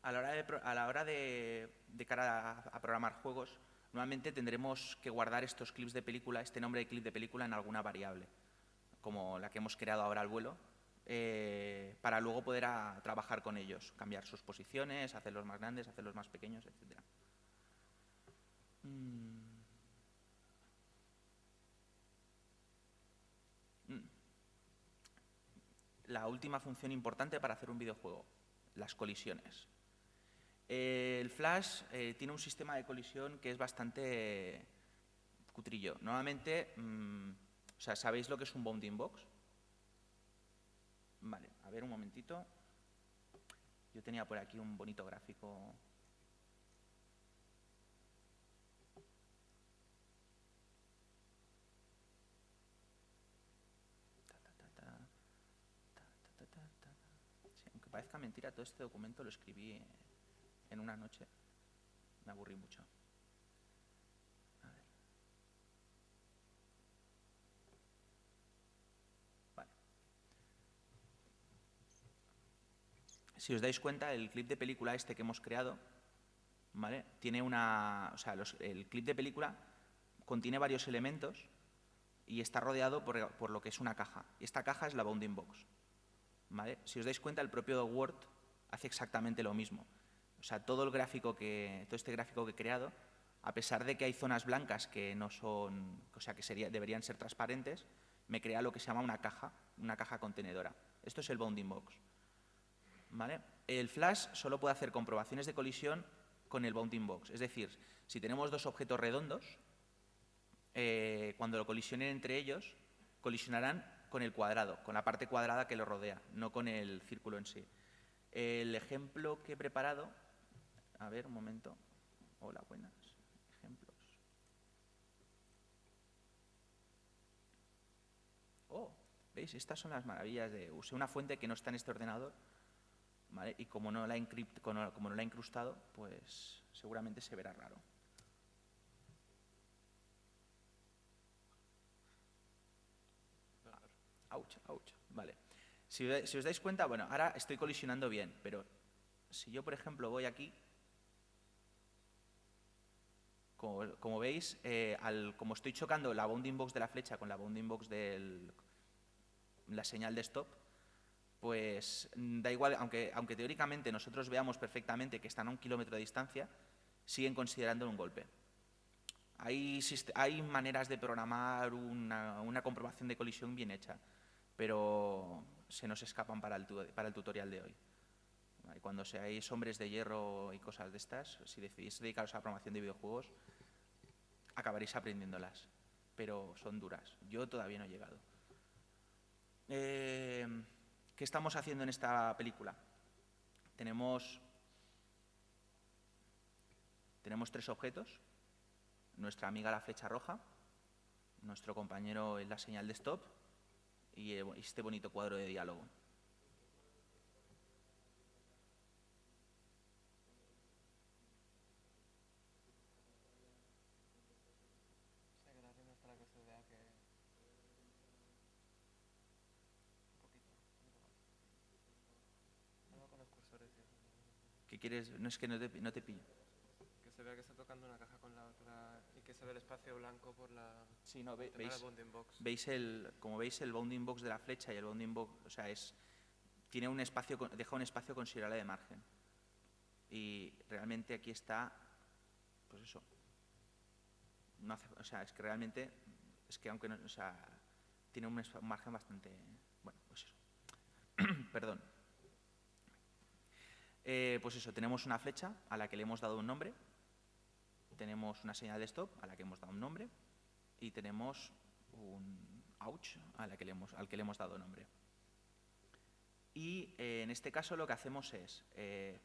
a la hora de, a la hora de, de cara a programar juegos, Normalmente tendremos que guardar estos clips de película, este nombre de clip de película en alguna variable, como la que hemos creado ahora al vuelo, eh, para luego poder trabajar con ellos, cambiar sus posiciones, hacerlos más grandes, hacerlos más pequeños, etc. Mm. Mm. La última función importante para hacer un videojuego, las colisiones. Eh, el Flash eh, tiene un sistema de colisión que es bastante cutrillo. Normalmente, mm, o sea, ¿sabéis lo que es un bounding box? Vale, a ver un momentito. Yo tenía por aquí un bonito gráfico mentira, todo este documento lo escribí en una noche. Me aburrí mucho. Vale. Si os dais cuenta, el clip de película este que hemos creado, ¿vale? Tiene una, o sea, el clip de película contiene varios elementos y está rodeado por, por lo que es una caja. Esta caja es la bounding box. ¿vale? Si os dais cuenta, el propio Word hace exactamente lo mismo. O sea, todo el gráfico que, todo este gráfico que he creado, a pesar de que hay zonas blancas que no son, o sea, que sería- deberían ser transparentes, me crea lo que se llama una caja, una caja contenedora. Esto es el bounding box. ¿Vale? El flash solo puede hacer comprobaciones de colisión con el bounding box. Es decir, si tenemos dos objetos redondos, eh, cuando lo colisionen entre ellos, colisionarán con el cuadrado, con la parte cuadrada que lo rodea, no con el círculo en sí. El ejemplo que he preparado, a ver, un momento. Hola, buenas. Ejemplos. Oh, ¿veis? Estas son las maravillas de... Usé una fuente que no está en este ordenador, ¿vale? Y como no la encript- como no la he incrustado, pues seguramente se verá raro. Ouch, ouch. Vale. Si, si os dais cuenta, bueno, ahora estoy colisionando bien, pero si yo, por ejemplo, voy aquí, como, veis, eh, al- como estoy chocando la bounding box de la flecha con la bounding box de la señal de stop, pues da igual, aunque, aunque teóricamente nosotros veamos perfectamente que están a un kilómetro de distancia, siguen considerando un golpe. Hay, maneras de programar una, comprobación de colisión bien hecha, pero se nos escapan para el, para el tutorial de hoy. Vale, Cuando seáis hombres de hierro y cosas de estas, si decidís dedicaros a la programación de videojuegos, acabaréis aprendiéndolas, pero son duras. Yo todavía no he llegado. Eh, ¿Qué estamos haciendo en esta película? Tenemos, tenemos tres objetos. Nuestra amiga la flecha roja, nuestro compañero es la señal de stop y eh, este bonito cuadro de diálogo. ¿Qué quieres? No es que no te, no te pillo. Que se vea que está tocando una caja con la otra y que se ve el espacio blanco por la Sí, no, ve- veis, bounding box. veis el, como veis el bounding box de la flecha y el bounding box, o sea, es, tiene un espacio, deja un espacio considerable de margen. Y realmente aquí está, pues eso. No hace- o sea, es que realmente, es que aunque no, o sea, tiene un margen bastante, bueno, pues eso. Perdón. Eh, pues eso, tenemos una flecha a la que le hemos dado un nombre, tenemos una señal de stop a la que hemos dado un nombre y tenemos un ouch a la que le hemos- al que le hemos dado nombre. Y eh, en este caso lo que hacemos es, eh,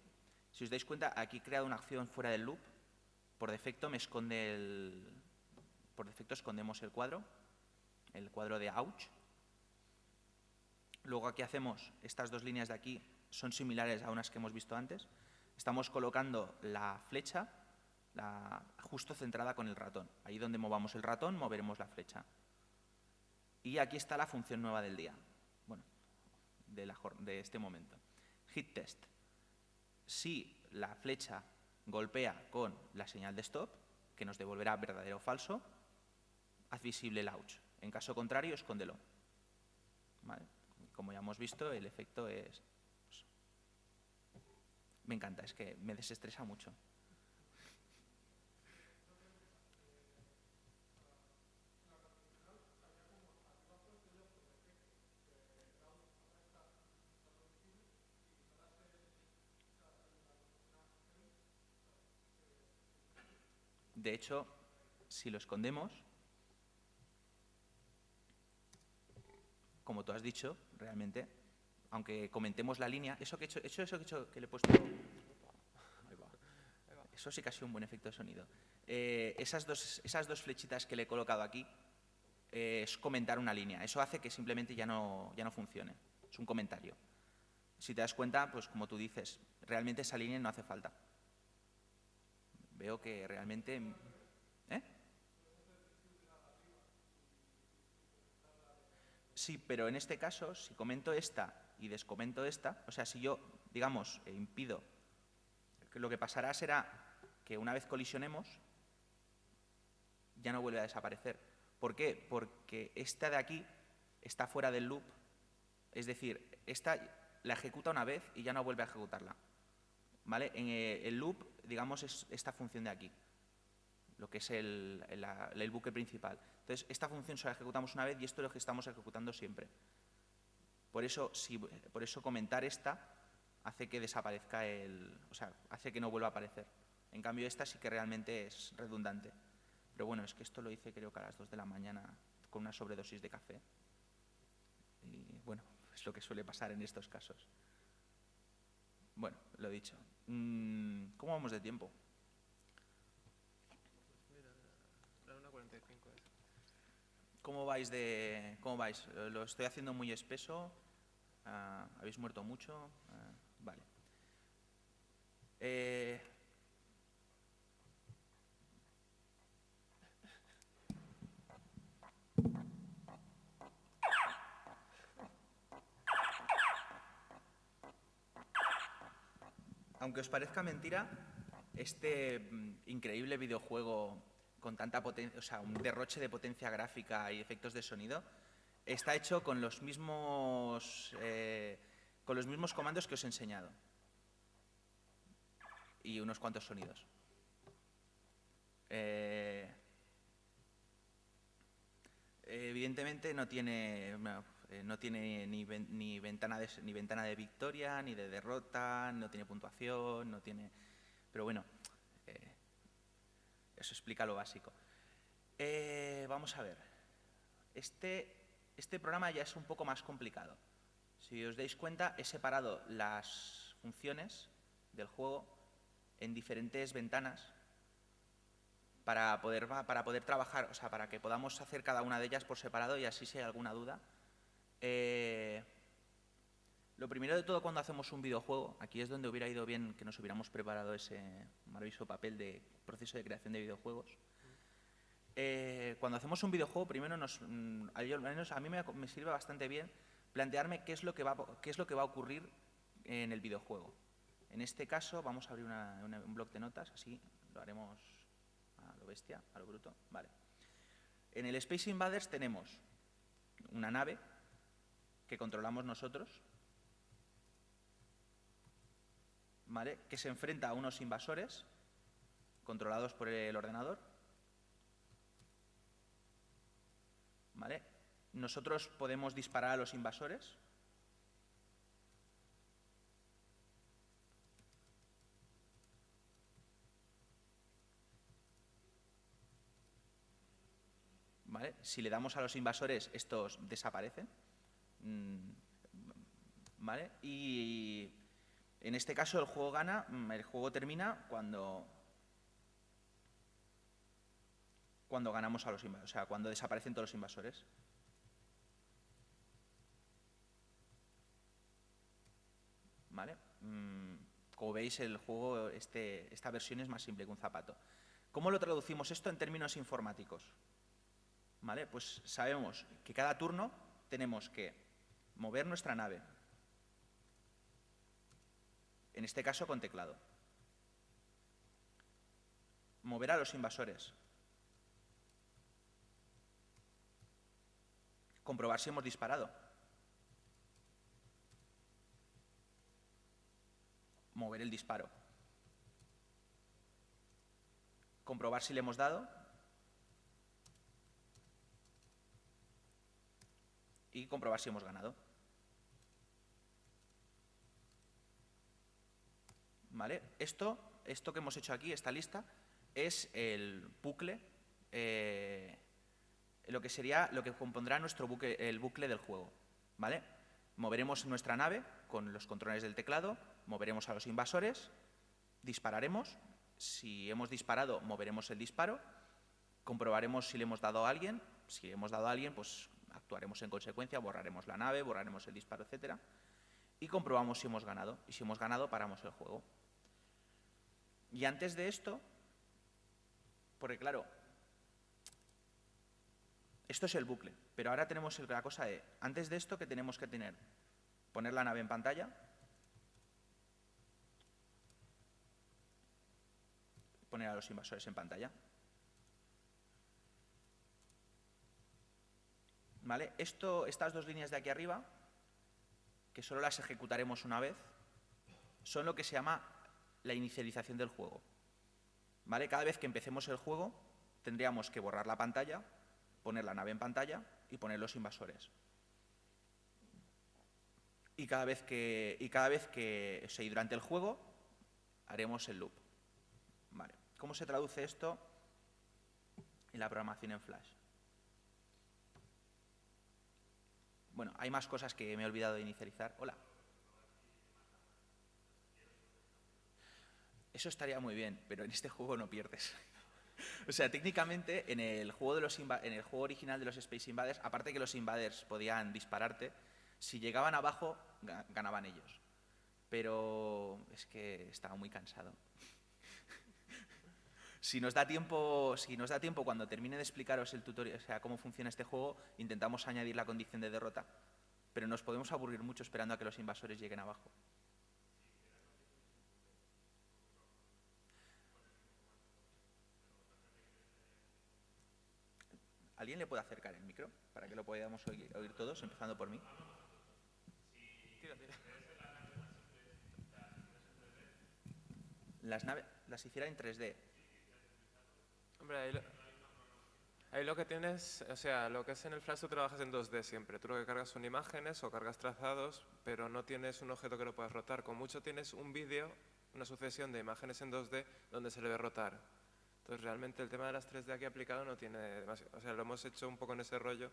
si os dais cuenta, aquí he creado una acción fuera del loop, por defecto me esconde el, por defecto escondemos el cuadro, el cuadro de ouch. Luego aquí hacemos, estas dos líneas de aquí son similares a unas que hemos visto antes. Estamos colocando la flecha justo centrada con el ratón. Ahí donde movamos el ratón, moveremos la flecha. Y aquí está la función nueva del día, bueno, de, la de este momento. Hit test. Si la flecha golpea con la señal de stop, que nos devolverá verdadero o falso, haz visible el ouch. En caso contrario, escóndelo. Como ya hemos visto, el efecto es... me encanta, es que me desestresa mucho. De hecho, si lo escondemos, como tú has dicho, realmente, aunque comentemos la línea, eso que he hecho, eso que, he hecho, que le he puesto... Eso sí que ha sido un buen efecto de sonido. Eh, esas, dos, esas dos flechitas que le he colocado aquí eh, es comentar una línea. Eso hace que simplemente ya no, ya no funcione. Es un comentario. si te das cuenta, pues como tú dices, realmente esa línea no hace falta. Veo que realmente... ¿eh? Sí, pero en este caso, si comento esta y descomento esta, o sea, si yo, digamos, eh, impido, lo que pasará será que una vez colisionemos, ya no vuelve a desaparecer. ¿Por qué? Porque esta de aquí está fuera del loop, es decir, esta la ejecuta una vez y ya no vuelve a ejecutarla. ¿Vale? En eh, el loop, digamos, es esta función de aquí, lo que es el, el, bucle principal. Entonces, esta función solo la ejecutamos una vez y esto es lo que estamos ejecutando siempre. Por eso, si, por eso comentar esta hace que desaparezca el... o sea, hace que no vuelva a aparecer. En cambio, esta sí que realmente es redundante. Pero bueno, es que esto lo hice creo que a las 2 de la mañana con una sobredosis de café. Y bueno, es lo que suele pasar en estos casos. Bueno, lo dicho. Mm, ¿Cómo vamos de tiempo? ¿Cómo vais de cómo vais? Lo estoy haciendo muy espeso. Ah, ¿Habéis muerto mucho? Ah, vale. Eh, aunque os parezca mentira, este mm, increíble videojuego con tanta potencia, o sea, un derroche de potencia gráfica y efectos de sonido, está hecho con los mismos, eh, con los mismos comandos que os he enseñado. Y unos cuantos sonidos. Eh, evidentemente no tiene, eh, no tiene ni, ni, ventana de, ni ventana de victoria, ni de derrota, no tiene puntuación, no tiene... Pero bueno, eh, eso explica lo básico. Eh, vamos a ver. Este, este programa ya es un poco más complicado. Si os dais cuenta, he separado las funciones del juego en diferentes ventanas para poder, para poder trabajar, o sea, para que podamos hacer cada una de ellas por separado y así si hay alguna duda, eh, lo primero de todo cuando hacemos un videojuego, aquí es donde hubiera ido bien que nos hubiéramos preparado ese maravilloso papel de proceso de creación de videojuegos. Eh, cuando hacemos un videojuego, primero nos, mm, a mí me, sirve bastante bien plantearme qué es lo que va a ocurrir en el videojuego. En este caso vamos a abrir un bloc de notas, así lo haremos a lo bestia, a lo bruto. Vale. En el Space Invaders tenemos una nave que controlamos nosotros, ¿vale? que se enfrenta a unos invasores controlados por el ordenador. ¿Vale? Nosotros podemos disparar a los invasores. ¿Vale? Si le damos a los invasores, estos desaparecen. Mm, ¿Vale? Y en este caso el juego gana, mm, el juego termina cuando cuando ganamos a los invasores, o sea, cuando desaparecen todos los invasores. ¿Vale? Mm, como veis, el juego, este, esta versión es más simple que un zapato. ¿Cómo lo traducimos esto en términos informáticos? ¿Vale? Pues sabemos que cada turno tenemos que mover nuestra nave, en este caso con teclado. Mover a los invasores. Comprobar si hemos disparado. Mover el disparo. Comprobar si le hemos dado y comprobar si hemos ganado. ¿Vale? Esto, esto que hemos hecho aquí, esta lista, es el bucle, eh, lo que sería, lo que compondrá nuestro bucle, el bucle del juego. ¿Vale? Moveremos nuestra nave con los controles del teclado, moveremos a los invasores, dispararemos, si hemos disparado, moveremos el disparo, comprobaremos si le hemos dado a alguien, si le hemos dado a alguien, pues actuaremos en consecuencia, borraremos la nave, borraremos el disparo, etc. y comprobamos si hemos ganado. Y si hemos ganado, paramos el juego. Y antes de esto, porque claro, esto es el bucle, pero ahora tenemos la cosa de, antes de esto, ¿qué tenemos que tener? Poner la nave en pantalla, poner a los invasores en pantalla. ¿Vale? Esto, estas dos líneas de aquí arriba, que solo las ejecutaremos una vez, son lo que se llama la inicialización del juego. ¿Vale? Cada vez que empecemos el juego, tendríamos que borrar la pantalla, poner la nave en pantalla y poner los invasores. Y cada vez que, y cada vez que o durante el juego, haremos el loop. Vale. ¿Cómo se traduce esto en la programación en Flash? Bueno, hay más cosas que me he olvidado de inicializar. Hola. Eso estaría muy bien, pero en este juego no pierdes. o sea, técnicamente en el juego de los en el juego original de los Space Invaders, aparte que los Invaders podían dispararte, si llegaban abajo ganaban ellos. Pero es que estaba muy cansado. si nos da tiempo, si nos da tiempo cuando termine de explicaros el tutorial, o sea, cómo funciona este juego, intentamos añadir la condición de derrota, pero nos podemos aburrir mucho esperando a que los invasores lleguen abajo. ¿Alguien le puede acercar el micro para que lo podamos oír, todos, empezando por mí? Las naves las hiciera en 3D. Hombre, ahí lo, que tienes, o sea, lo que es en el Flash tú trabajas en 2D siempre. Tú lo que cargas son imágenes o cargas trazados, pero no tienes un objeto que lo puedas rotar. Con mucho tienes un vídeo, una sucesión de imágenes en 2D donde se le ve rotar. Entonces, realmente el tema de las 3D aquí aplicado no tiene demasiado. O sea, lo hemos hecho un poco en ese rollo.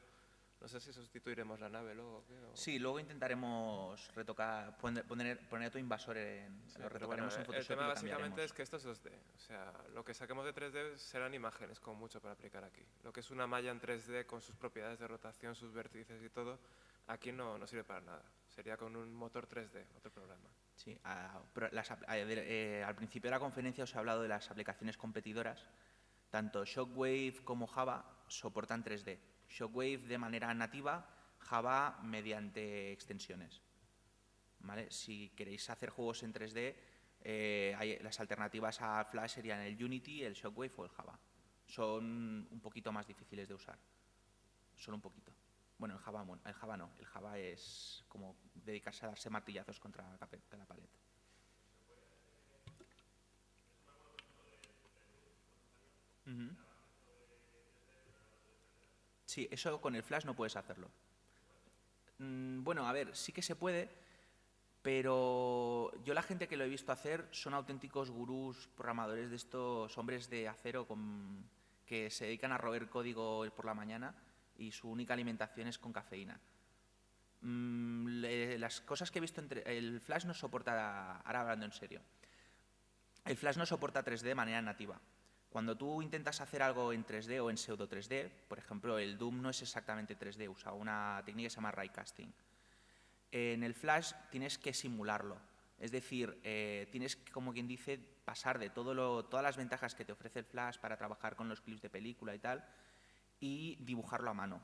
No sé si sustituiremos la nave luego. ¿qué? Sí, luego intentaremos retocar, poner, poner, otro invasor en. lo retocaremos en Photoshop. El tema básicamente es que esto es 2D. O sea, lo que saquemos de 3D serán imágenes, con mucho para aplicar aquí. Lo que es una malla en 3D con sus propiedades de rotación, sus vértices y todo, aquí no, no sirve para nada. Sería con un motor 3D, otro programa. Sí, eh, al principio de la conferencia os he hablado de las aplicaciones competidoras. Tanto Shockwave como Java soportan 3D. Shockwave de manera nativa, Java mediante extensiones. Si queréis hacer juegos en 3D, eh, las alternativas a Flash serían el Unity, el Shockwave o el Java. Son un poquito más difíciles de usar. Solo un poquito. Bueno, el Java, el Java no. El Java es como dedicarse a darse martillazos contra la, pared. Sí, eso con el Flash no puedes hacerlo. Mm, bueno, a ver, sí que se puede, pero yo la gente que lo he visto hacer son auténticos gurús, programadores de estos hombres de acero que se dedican a roer código por la mañana y su única alimentación es con cafeína. Mm, las cosas que he visto entre... El Flash no soporta, ahora hablando en serio, el Flash no soporta 3D de manera nativa. Cuando tú intentas hacer algo en 3D o en pseudo 3D, por ejemplo, el Doom no es exactamente 3D, usa una técnica que se llama raycasting. En el Flash tienes que simularlo, es decir, eh, tienes, como quien dice, pasar de todo todas las ventajas que te ofrece el Flash para trabajar con los clips de película y tal, y dibujarlo a mano.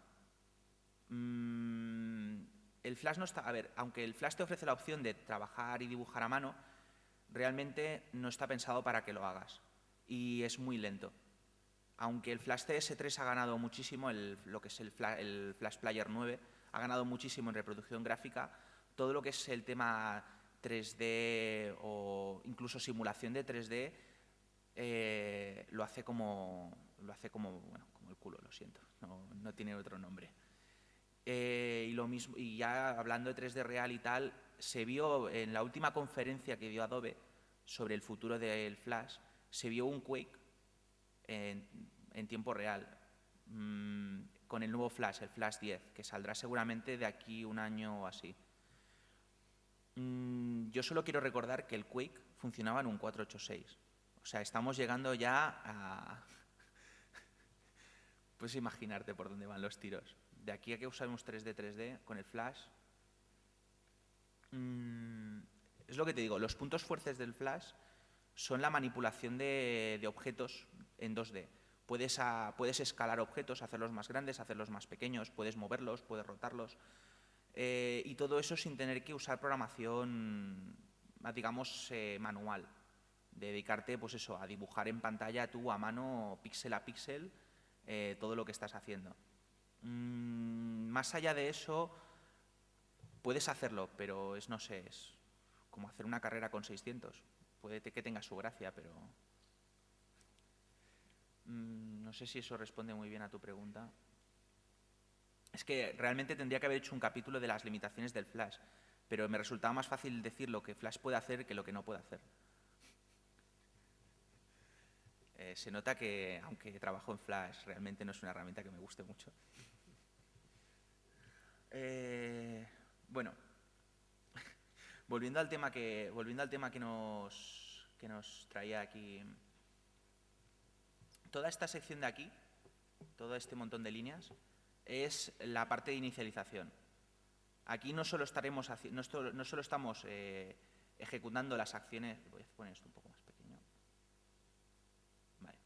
Mm, el Flash no está... A ver, aunque el Flash te ofrece la opción de trabajar y dibujar a mano, realmente no está pensado para que lo hagas. Y es muy lento. Aunque el Flash CS3 ha ganado muchísimo, lo que es el Flash, el Flash Player 9, ha ganado muchísimo en reproducción gráfica, todo lo que es el tema 3D o incluso simulación de 3D eh, lo hace como, lo hace como, bueno, el culo, lo siento, no, tiene otro nombre. Eh, y, lo mismo, y ya hablando de 3D real y tal, se vio en la última conferencia que dio Adobe sobre el futuro del Flash, se vio un Quake en, tiempo real mm, con el nuevo Flash, el Flash 10, que saldrá seguramente de aquí un año o así. Mm, yo solo quiero recordar que el Quake funcionaba en un 486. O sea, estamos llegando ya a, Puedes imaginarte por dónde van los tiros. De aquí a que usamos 3D, 3D, con el flash, Mm, es lo que te digo, los puntos fuertes del Flash son la manipulación de, objetos en 2D. Puedes, puedes, escalar objetos, hacerlos más grandes, hacerlos más pequeños, puedes moverlos, puedes rotarlos. Eh, y todo eso sin tener que usar programación, digamos, eh, manual. dedicarte, pues eso, a dibujar en pantalla tú a mano, píxel a píxel, eh, todo lo que estás haciendo. Mm, más allá de eso, puedes hacerlo, pero es, no sé, es como hacer una carrera con 600. Puede que tenga su gracia, pero... Mm, no sé si eso responde muy bien a tu pregunta. Es que realmente tendría que haber hecho un capítulo de las limitaciones del Flash, pero me resultaba más fácil decir lo que Flash puede hacer que lo que no puede hacer. Eh, se nota que, aunque trabajo en Flash, realmente no es una herramienta que me guste mucho. Eh, bueno, volviendo al tema que, volviendo al tema que nos, que nos traía aquí, toda esta sección de aquí, todo este montón de líneas, es la parte de inicialización. Aquí no solo, estaremos, no, solo estamos eh, ejecutando las acciones... Voy a poner esto un poco más pequeño. Vale.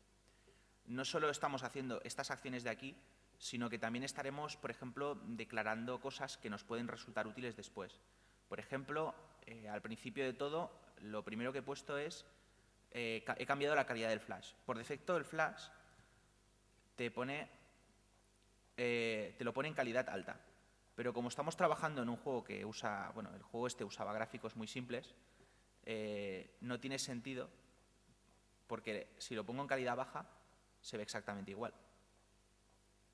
No solo estamos haciendo estas acciones de aquí, sino que también estaremos, por ejemplo, declarando cosas que nos pueden resultar útiles después. Por ejemplo, eh, al principio de todo, lo primero que he puesto es, eh, he cambiado la calidad del flash. Por defecto, el flash te pone eh, te lo pone en calidad alta. Pero como estamos trabajando en un juego que usa, bueno, el juego este usaba gráficos muy simples, no tiene sentido porque si lo pongo en calidad baja se ve exactamente igual.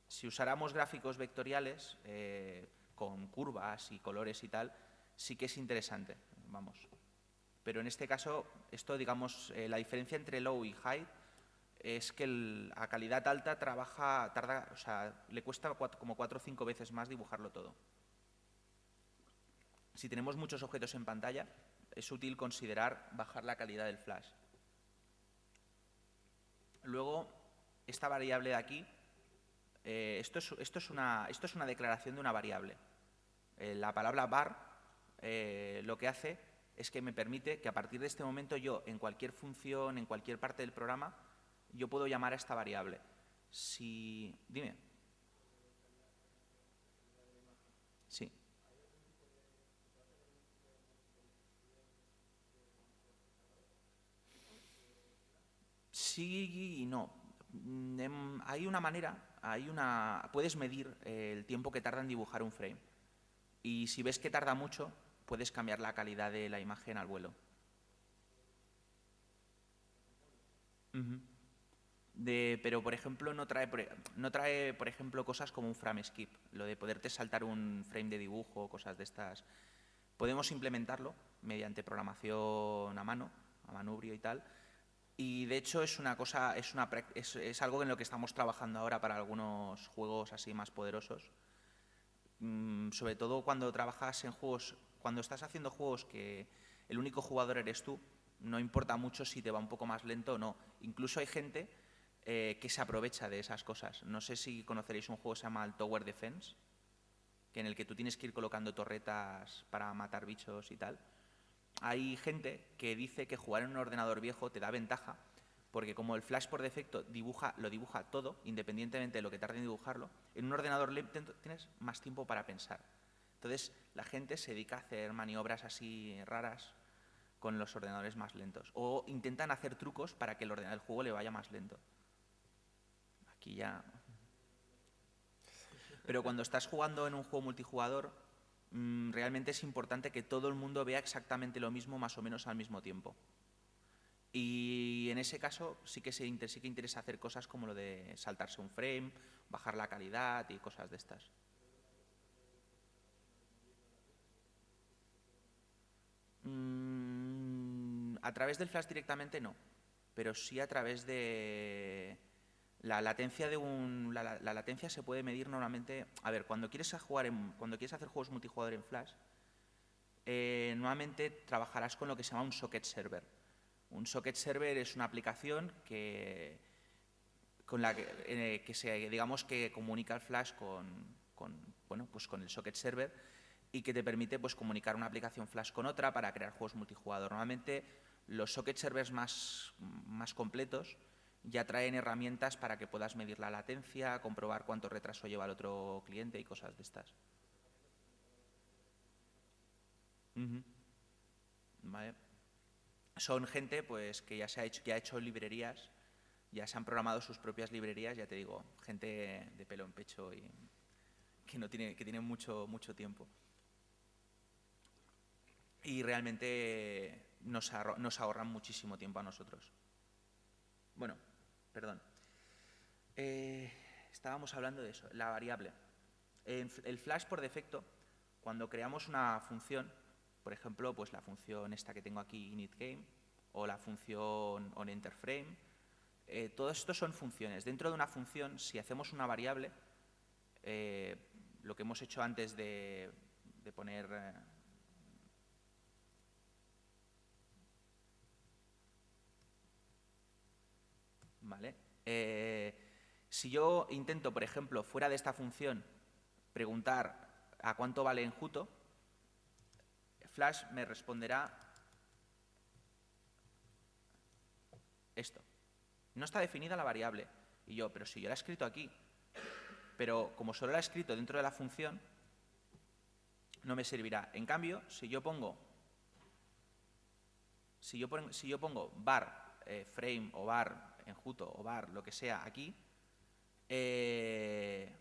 Si usáramos gráficos vectoriales eh, con curvas y colores y tal, sí que es interesante, vamos. Pero en este caso, esto, digamos, la diferencia entre low y high es que a calidad alta trabaja, tarda, o sea, le cuesta como cuatro o cinco veces más dibujarlo todo. Si tenemos muchos objetos en pantalla, es útil considerar bajar la calidad del flash. Luego, esta variable de aquí, eh, esto, es, esto, es una, esto, es, una, declaración de una variable. Eh, la palabra bar eh, lo que hace es que me permite que a partir de este momento yo, en cualquier función, en cualquier parte del programa, yo puedo llamar a esta variable. Si... Dime. Sí. Sí y no. Mm, em, hay una manera, hay una, puedes medir el tiempo que tarda en dibujar un frame. Y si ves que tarda mucho, puedes cambiar la calidad de la imagen al vuelo pero, por ejemplo, no trae, no trae, por ejemplo, cosas como un frame skip, lo de poderte saltar un frame de dibujo cosas de estas. Podemos implementarlo mediante programación a mano, a manubrio y tal. Y, de hecho, es una cosa, es, una, es, algo en lo que estamos trabajando ahora para algunos juegos así más poderosos. Mm, sobre todo cuando trabajas en juegos, cuando estás haciendo juegos que el único jugador eres tú, no importa mucho si te va un poco más lento o no. Incluso hay gente eh, que se aprovecha de esas cosas. No sé si conoceréis un juego que se llama Tower Defense, que en el que tú tienes que ir colocando torretas para matar bichos y tal. Hay gente que dice que jugar en un ordenador viejo te da ventaja, porque como el flash por defecto dibuja, lo dibuja todo, independientemente de lo que tarde en dibujarlo, en un ordenador lento tienes más tiempo para pensar. Entonces, la gente se dedica a hacer maniobras así raras con los ordenadores más lentos. O intentan hacer trucos para que el, ordenador, el juego le vaya más lento ya... Pero cuando estás jugando en un juego multijugador, mm, realmente es importante que todo el mundo vea exactamente lo mismo más o menos al mismo tiempo. Y en ese caso sí que, se, interesa hacer cosas como lo de saltarse un frame, bajar la calidad y cosas de estas. Mm, a través del flash directamente no, pero sí a través de, la latencia, de un, la, latencia se puede medir normalmente... A ver, cuando quieres, jugar cuando quieres hacer juegos multijugador en Flash, eh, normalmente trabajarás con lo que se llama un socket server. Un socket server es una aplicación que, con la que, eh, se, digamos, que comunica el Flash con, bueno, pues con el socket server y que te permite pues, comunicar una aplicación Flash con otra para crear juegos multijugador. Normalmente los socket servers más, más completos ya traen herramientas para que puedas medir la latencia, comprobar cuánto retraso lleva el otro cliente y cosas de estas. Son gente pues, que ya se ha hecho, que ha hecho librerías, ya se han programado sus propias librerías, ya te digo, gente de pelo en pecho y que no tiene, que tiene mucho, mucho tiempo. Y realmente nos ahorran muchísimo tiempo a nosotros. Bueno, perdón. Eh, estábamos hablando de eso, la variable. el Flash por defecto, cuando creamos una función, por ejemplo, pues la función esta que tengo aquí, initGame, o la función onEnterFrame, eh, todo esto son funciones. Dentro de una función, si hacemos una variable, eh, lo que hemos hecho antes de, poner... Eh, ¿Vale? si yo intento, por ejemplo, fuera de esta función, preguntar a cuánto vale enjuto, Flash me responderá esto. No está definida la variable. Y yo, pero si yo la he escrito aquí, pero como solo la he escrito dentro de la función, no me servirá. En cambio, si yo pongo, si yo, pongo, si yo pongo bar eh, frame o bar enjuto o bar lo que sea aquí, eh,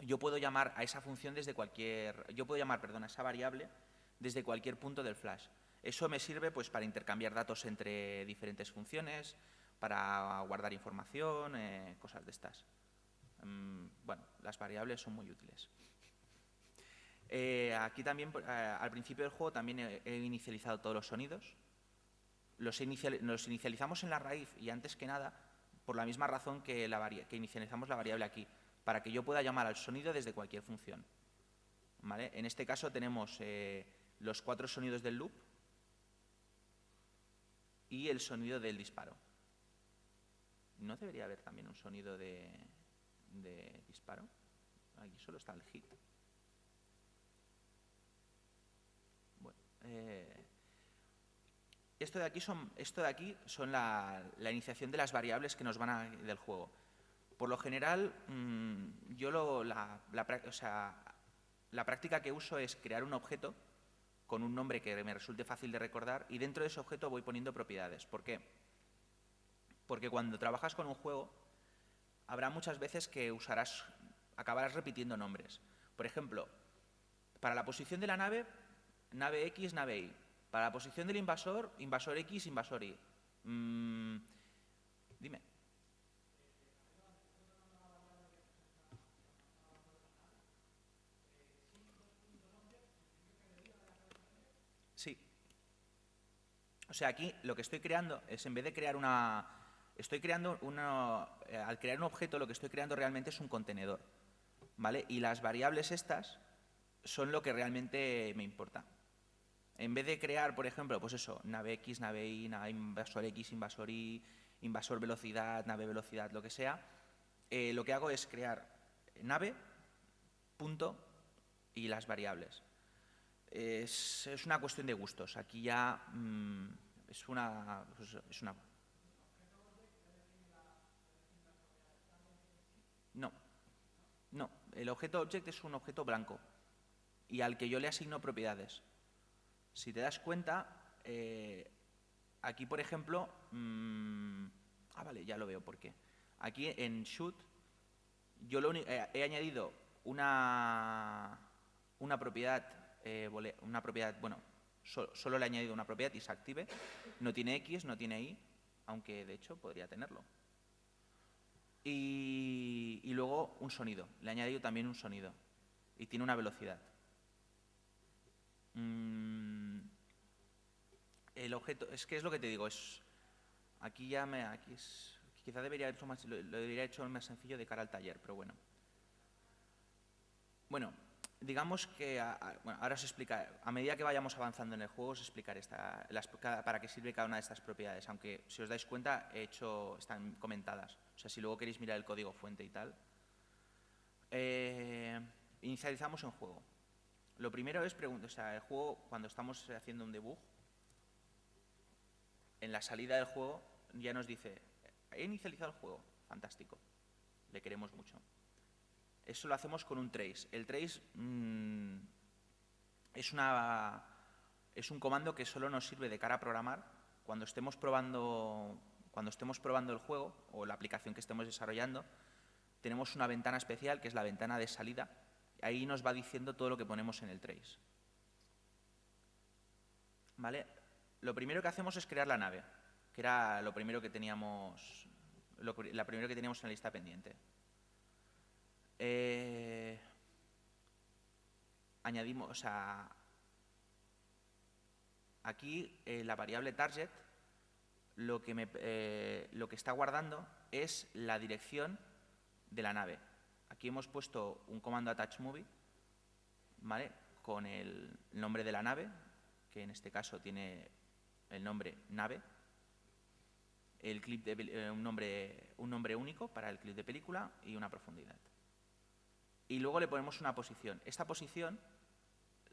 yo puedo llamar a esa función desde cualquier, yo puedo llamar, perdón, a esa variable desde cualquier punto del flash. Eso me sirve pues para intercambiar datos entre diferentes funciones, para guardar información, eh, cosas de estas. Mm, bueno, las variables son muy útiles. Eh, aquí también, al principio del juego, también he, inicializado todos los sonidos. Los, inicializamos en la raíz y antes que nada, por la misma razón que, la que inicializamos la variable aquí para que yo pueda llamar al sonido desde cualquier función. En este caso tenemos eh, los cuatro sonidos del loop y el sonido del disparo. ¿No debería haber también un sonido de, disparo? Aquí solo está el hit. Bueno, eh, esto de aquí son, esto de aquí son la, la, iniciación de las variables que nos van a, del juego. Por lo general, mm, yo lo, la, práctica que uso es crear un objeto con un nombre que me resulte fácil de recordar y dentro de ese objeto voy poniendo propiedades. ¿Por qué? Porque cuando trabajas con un juego, habrá muchas veces que usarás, acabarás repitiendo nombres. Por ejemplo, para la posición de la nave, nave X, nave Y. Para la posición del invasor, invasor X, invasor Y. Mm, dime. O sea, aquí lo que estoy creando es, en vez de crear una... Estoy creando una... Eh, al crear un objeto, lo que estoy creando realmente es un contenedor. ¿Vale? Y las variables estas son lo que realmente me importa. En vez de crear, por ejemplo, pues eso, nave X, nave Y, nave invasor X, invasor Y, invasor velocidad, nave velocidad, lo que sea, eh, lo que hago es crear nave, punto y las variables. Es, una cuestión de gustos. Aquí ya mm, es una, pues, es una... No, no. El objeto object es un objeto blanco y al que yo le asigno propiedades. Si te das cuenta, eh, aquí, por ejemplo... Mm, ah, vale, ya lo veo por qué. Aquí en shoot yo lo, eh, he añadido una, una propiedad, eh, una propiedad, bueno, solo, le he añadido una propiedad y se active. No tiene X, no tiene Y, aunque de hecho podría tenerlo. Y, luego un sonido. Le he añadido también un sonido. Y tiene una velocidad. Mm, el objeto, es que es lo que te digo, es aquí ya me, aquí es, quizá debería hecho más, lo, lo debería hecho más sencillo de cara al taller, pero bueno. Bueno, digamos que, ahora se explica, a medida que vayamos avanzando en el juego, os explicaré esta, para qué sirve cada una de estas propiedades, aunque si os dais cuenta, he hecho, están comentadas. O sea, si luego queréis mirar el código fuente y tal. Eh, inicializamos en juego. Lo primero es preguntar, o sea, el juego, cuando estamos haciendo un debug, en la salida del juego ya nos dice, he inicializado el juego, fantástico, le queremos mucho. Eso lo hacemos con un trace. El trace mm, es, una, es un comando que solo nos sirve de cara a programar cuando estemos probando cuando estemos probando el juego o la aplicación que estemos desarrollando, tenemos una ventana especial que es la ventana de salida. Ahí nos va diciendo todo lo que ponemos en el trace. ¿Vale? Lo primero que hacemos es crear la nave, que era lo primero que teníamos, la primera que teníamos en la lista pendiente. Eh, añadimos, o aquí eh, la variable target lo que, eh, lo que está guardando es la dirección de la nave. Aquí hemos puesto un comando attachMovie, ¿vale? Con el nombre de la nave, que en este caso tiene el nombre nave, el clip de, eh, un, nombre, un nombre único para el clip de película y una profundidad. Y luego le ponemos una posición. Esta posición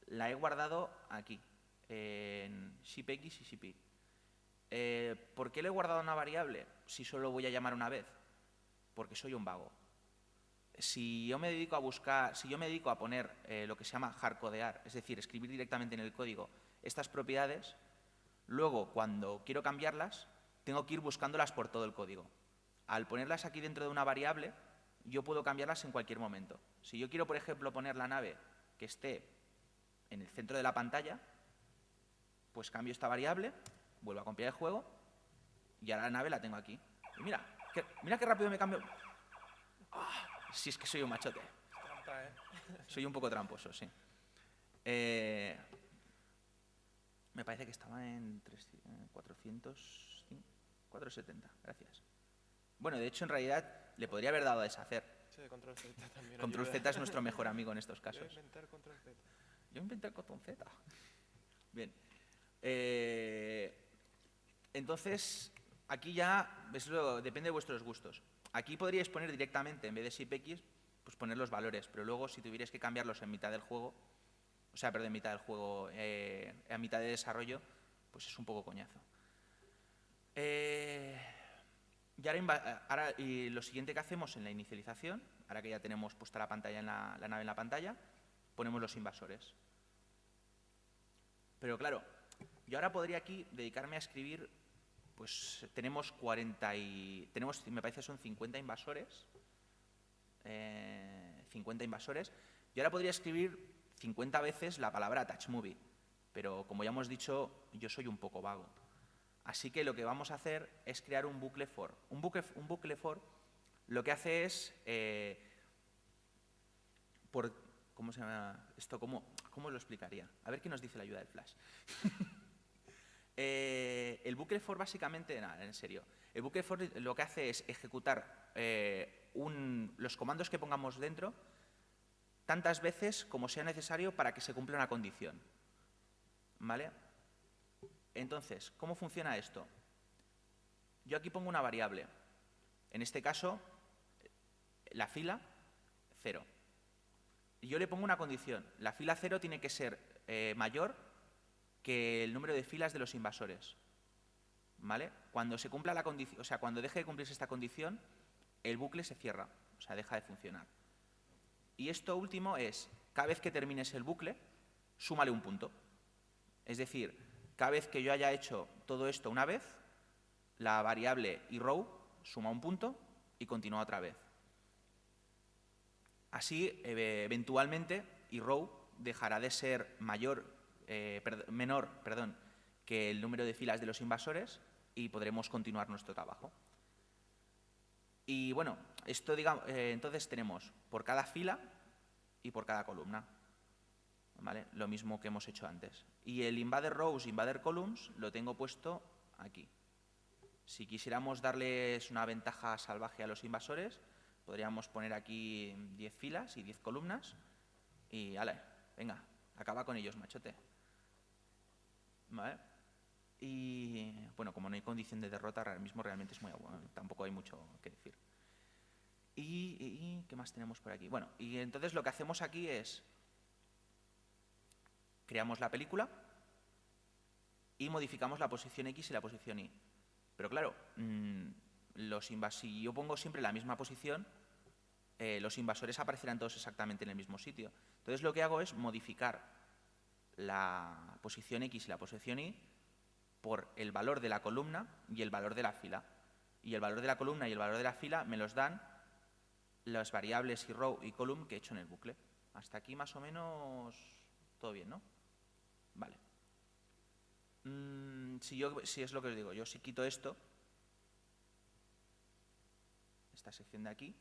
la he guardado aquí, en ShipX y ShipY. Eh, ¿Por qué le he guardado una variable si solo voy a llamar una vez? Porque soy un vago. Si yo me dedico a buscar, si yo me dedico a poner eh, lo que se llama hardcodear, es decir, escribir directamente en el código estas propiedades, luego cuando quiero cambiarlas, tengo que ir buscándolas por todo el código. Al ponerlas aquí dentro de una variable, yo puedo cambiarlas en cualquier momento. Si yo quiero, por ejemplo, poner la nave que esté en el centro de la pantalla, pues cambio esta variable vuelvo a copiar el juego y ahora la nave la tengo aquí. Y mira, mira qué rápido me cambio. Ah, si es que soy un machote. ¿eh? Soy un poco tramposo, sí. Eh, me parece que estaba en 400, 470, gracias. Bueno, de hecho, en realidad, le podría haber dado a deshacer. Sí, control Z también. Control Z es nuestro mejor amigo en estos casos. Yo inventar control Z. Yo inventé control Z. Bien. Eh, entonces, aquí ya, depende de vuestros gustos. Aquí podríais poner directamente, en vez de SIPX, pues poner los valores, pero luego si tuvierais que cambiarlos en mitad del juego, o sea, perdón, mitad del juego, eh, a mitad de desarrollo, pues es un poco coñazo. Eh, y ahora, y lo siguiente que hacemos en la inicialización, ahora que ya tenemos puesta la, pantalla en la, nave en la pantalla, ponemos los invasores. Pero claro, yo ahora podría aquí dedicarme a escribir pues tenemos 40 y, tenemos, me parece son 50 invasores, 50 eh, invasores, y ahora podría escribir 50 veces la palabra touch movie, pero como ya hemos dicho, yo soy un poco vago. Así que lo que vamos a hacer es crear un bucle for. Un bucle, for lo que hace es, eh, por, ¿cómo se llama esto? ¿Cómo, ¿Cómo lo explicaría? A ver qué nos dice la ayuda del Flash. Eh, el bucle for básicamente, nada, en serio, el bucle for lo que hace es ejecutar eh, los comandos que pongamos dentro tantas veces como sea necesario para que se cumpla una condición. ¿Vale? Entonces, ¿cómo funciona esto? Yo aquí pongo una variable. En este caso, la fila, cero. Yo le pongo una condición. La fila cero tiene que ser eh, mayor que el número de filas de los invasores. ¿Vale? Cuando se cumpla la condición, o sea, cuando deje de cumplirse esta condición, el bucle se cierra, o sea, deja de funcionar. Y esto último es, cada vez que termines el bucle, súmale un punto. Es decir, cada vez que yo haya hecho todo esto una vez, la variable row suma un punto y continúa otra vez. Así, eventualmente, row dejará de ser mayor eh, menor perdón, que el número de filas de los invasores y podremos continuar nuestro trabajo. Y bueno, esto digamos, eh, entonces tenemos por cada fila y por cada columna. ¿Vale? Lo mismo que hemos hecho antes. Y el invader rows, invader columns, lo tengo puesto aquí. Si quisiéramos darles una ventaja salvaje a los invasores, podríamos poner aquí 10 filas y 10 columnas y, ale, venga, acaba con ellos, machote. Y bueno, como no hay condición de derrota, ahora mismo realmente es muy tampoco hay mucho que decir. Y, y- ¿qué más tenemos por aquí? Bueno, y entonces lo que hacemos aquí es creamos la película y modificamos la posición X y la posición Y. Pero claro, mm, los si yo pongo siempre la misma posición, eh, los invasores aparecerán todos exactamente en el mismo sitio. Entonces lo que hago es modificar la posición X y la posición Y por el valor de la columna y el valor de la fila. Y el valor de la columna y el valor de la fila me los dan las variables y row y column que he hecho en el bucle. Hasta aquí más o menos todo bien, ¿no? Vale. Mm, si, yo, si es lo que os digo, yo si quito esto, esta sección de aquí,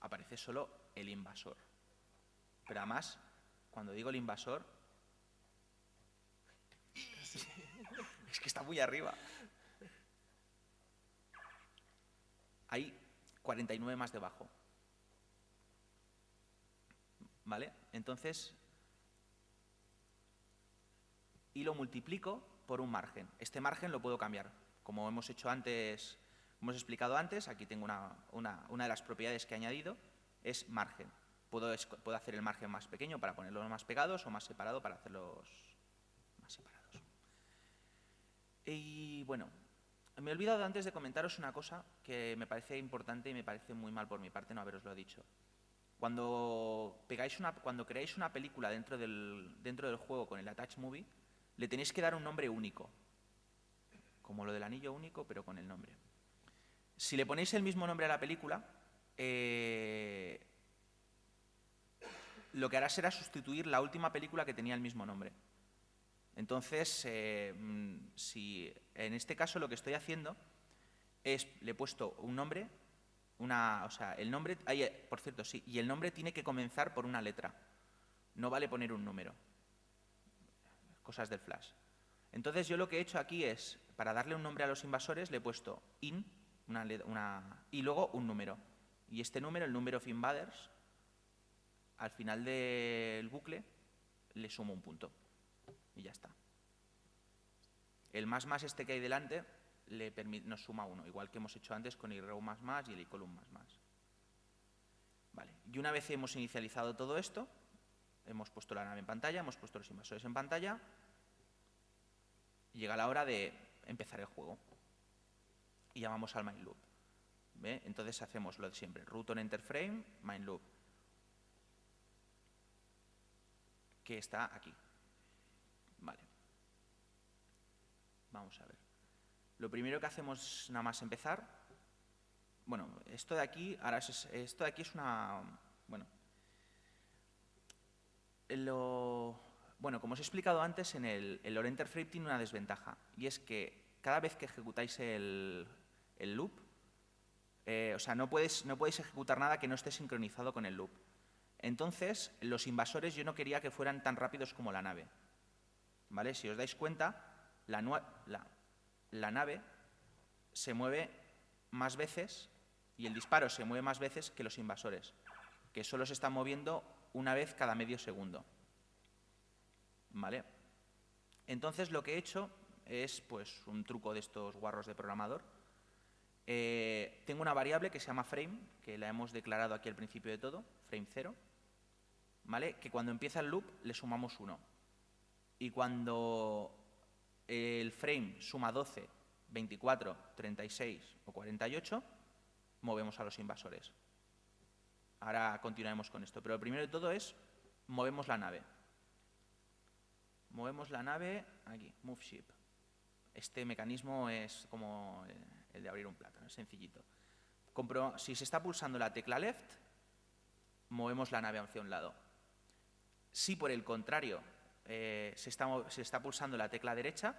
aparece solo el invasor. Pero además, cuando digo el invasor, es que está muy arriba. Hay 49 más debajo. ¿Vale? Entonces, y lo multiplico por un margen. Este margen lo puedo cambiar. Como hemos hecho antes, hemos explicado antes, aquí tengo una, una- una de las propiedades que he añadido, es margen. Puedo, puedo hacer el margen más pequeño para ponerlos más pegados o más separado para hacerlos más separados. Y bueno, me he olvidado antes de comentaros una cosa que me parece importante y me parece muy mal por mi parte no haberoslo dicho. Cuando, pegáis una, cuando creáis una película dentro del, dentro del juego con el Attach Movie, le tenéis que dar un nombre único. Como lo del anillo único, pero con el nombre. Si le ponéis el mismo nombre a la película, eh, lo que hará será sustituir la última película que tenía el mismo nombre. Entonces, eh, mm, si en este caso lo que estoy haciendo es, le he puesto un nombre, una, o sea, el nombre, ay, eh, por cierto, sí, y el nombre tiene que comenzar por una letra. No vale poner un número. Cosas del flash. Entonces yo lo que he hecho aquí es, para darle un nombre a los invasores, le he puesto in, una, una- y luego un número. Y este número, el número of invaders, al final del bucle, le sumo un punto. Y ya está. El más más este que hay delante le nos suma uno, igual que hemos hecho antes con el row más más y el column más más. Vale. Y una vez hemos inicializado todo esto, hemos puesto la nave en pantalla, hemos puesto los invasores en pantalla, llega la hora de empezar el juego. Y llamamos al main loop. ¿Ve? Entonces hacemos lo de siempre, root on enter frame, main loop, que está aquí. Vale. Vamos a ver. Lo primero que hacemos nada más empezar, bueno, esto de aquí, ahora es- esto de aquí es una, bueno, lo, bueno, como os he explicado antes, en el, el Lore Enter Frame tiene una desventaja, y es que cada vez que ejecutáis el, el loop, eh, o sea, no, puedes, no podéis ejecutar nada que no esté sincronizado con el loop. Entonces, los invasores yo no quería que fueran tan rápidos como la nave. ¿Vale? Si os dais cuenta, la, nave se mueve más veces y el disparo se mueve más veces que los invasores, que solo se están moviendo una vez cada medio segundo. ¿Vale? Entonces lo que he hecho es pues un truco de estos guarros de programador. Eh, tengo una variable que se llama frame, que la hemos declarado aquí al principio de todo, frame 0, ¿vale? Que cuando empieza el loop le sumamos 1. Y cuando el frame suma 12, 24, 36 o 48, movemos a los invasores. Ahora continuaremos con esto, pero lo primero de todo es movemos la nave. Movemos la nave aquí, move ship. Este mecanismo es como eh, el de abrir un plátano, es sencillito. Compro- si se está pulsando la tecla left, movemos la nave hacia un lado. Si por el contrario eh, se, está, se está pulsando la tecla derecha,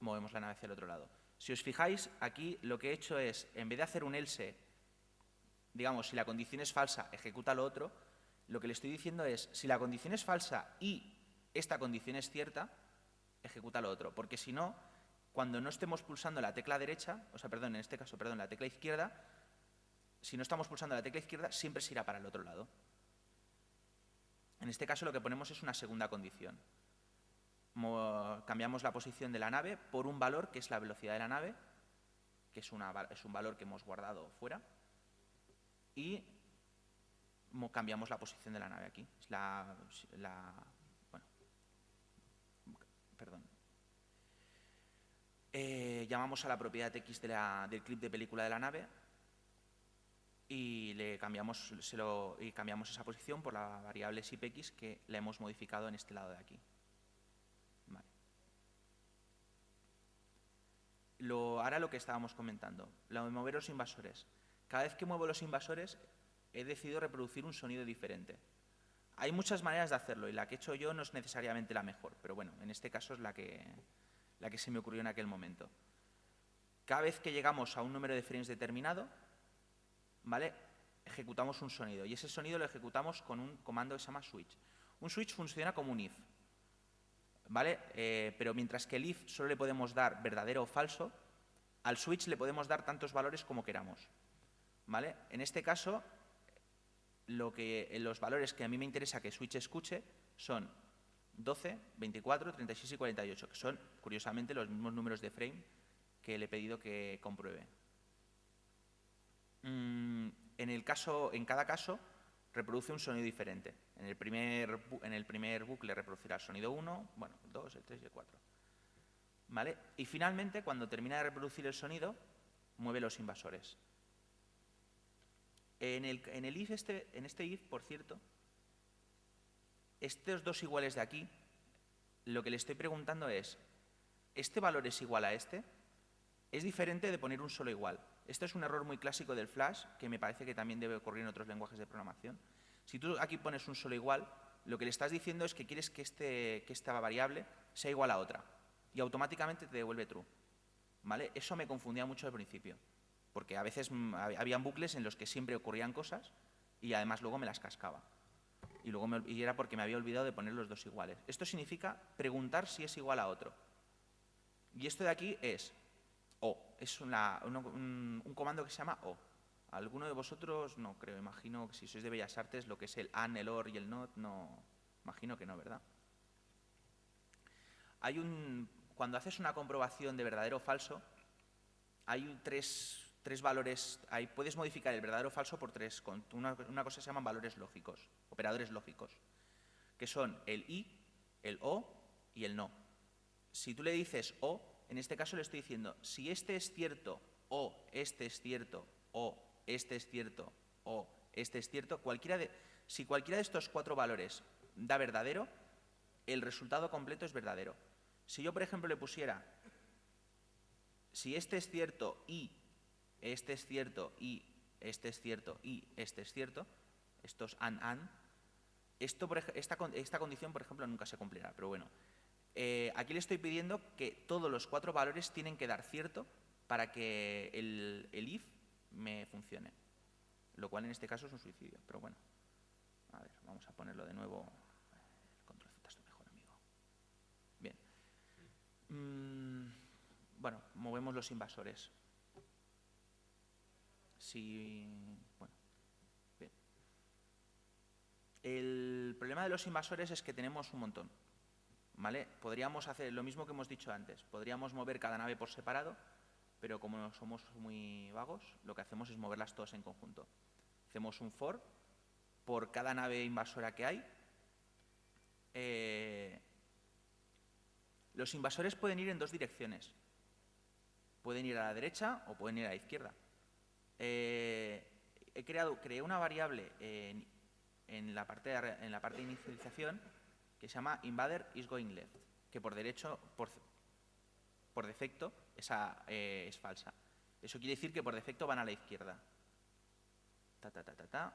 movemos la nave hacia el otro lado. Si os fijáis, aquí lo que he hecho es, en vez de hacer un else, digamos, si la condición es falsa, ejecuta lo otro, lo que le estoy diciendo es, si la condición es falsa y esta condición es cierta, ejecuta lo otro. Porque si no, cuando no estemos pulsando la tecla derecha, o sea, perdón, en este caso, perdón, la tecla izquierda, si no estamos pulsando la tecla izquierda, siempre se irá para el otro lado. En este caso lo que ponemos es una segunda condición. cambiamos la posición de la nave por un valor que es la velocidad de la nave, que es, un valor que hemos guardado fuera, y cambiamos la posición de la nave aquí. la, bueno, perdón. Eh, llamamos a la propiedad X del clip de película de la nave y le cambiamos, y cambiamos esa posición por la variable SIPX que la hemos modificado en este lado de aquí. Lo, ahora lo que estábamos comentando, lo de mover los invasores. Cada vez que muevo los invasores he decidido reproducir un sonido diferente. Hay muchas maneras de hacerlo y la que he hecho yo no es necesariamente la mejor, pero bueno, en este caso es la que, la que se me ocurrió en aquel momento. Cada vez que llegamos a un número de frames determinado, ¿vale? ejecutamos un sonido y ese sonido lo ejecutamos con un comando que se llama switch. Un switch funciona como un if, ¿vale? Eh, pero mientras que el if solo le podemos dar verdadero o falso, al switch le podemos dar tantos valores como queramos, ¿vale? En este caso, que, los valores que a mí me interesa que switch escuche son 12, 24, 36 y 48, que son, curiosamente, los mismos números de frame que le he pedido que compruebe. Mm, en, el caso, en cada caso, reproduce un sonido diferente. En el primer, en el primer bucle reproducirá el sonido 1, bueno, el 2, el 3 y el 4. ¿Vale? Y finalmente, cuando termina de reproducir el sonido, mueve los invasores. En el, en el if este, en este if, por cierto, estos dos iguales de aquí, lo que le estoy preguntando es, ¿este valor es igual a este? Es diferente de poner un solo igual. Esto es un error muy clásico del Flash, que me parece que también debe ocurrir en otros lenguajes de programación. Si tú aquí pones un solo igual, lo que le estás diciendo es que quieres que, este, que esta variable sea igual a otra y automáticamente te devuelve true. ¿Vale? Eso me confundía mucho al principio, porque a veces mm, habían bucles en los que siempre ocurrían cosas y además luego me las cascaba. Y, luego y era porque me había olvidado de poner los dos iguales. Esto significa preguntar si es igual a otro. Y esto de aquí es Es un, comando que se llama O. ¿Alguno de vosotros? No creo, imagino que si sois de Bellas Artes, lo que es el AN, el OR y el NOT, no, imagino que no, ¿verdad? Hay un, cuando haces una comprobación de verdadero o falso, hay tres, tres valores, ahí puedes modificar el verdadero o falso por tres, una, una cosa se llaman valores lógicos, operadores lógicos, que son el I, el O y el no. Si tú le dices O, en este caso le estoy diciendo, si este es cierto o este es cierto o este es cierto o este es cierto, cualquiera de, si cualquiera de estos cuatro valores da verdadero, el resultado completo es verdadero. Si yo, por ejemplo, le pusiera, si este es cierto y este es cierto y este es cierto y este es cierto, estos an, an, esto, esta, esta condición, por ejemplo, nunca se cumplirá, pero bueno, eh, aquí le estoy pidiendo que todos los cuatro valores tienen que dar cierto para que el, if me funcione. Lo cual en este caso es un suicidio, pero bueno. A ver, vamos a ponerlo de nuevo. Control Z es tu mejor amigo. Bien. Mm, bueno, movemos los invasores. Si, bueno, bien. El problema de los invasores es que tenemos un montón. ¿Vale? Podríamos hacer lo mismo que hemos dicho antes. Podríamos mover cada nave por separado, pero como somos muy vagos, lo que hacemos es moverlas todas en conjunto. Hacemos un for por cada nave invasora que hay. Eh, los invasores pueden ir en dos direcciones. Pueden ir a la derecha o pueden ir a la izquierda. Eh, he creado, creé una variable en la parte de inicialización se llama invader is going left, que por derecho, por, por defecto, esa eh, es falsa. Eso quiere decir que por defecto van a la izquierda. Ta, ta, ta, ta, ta.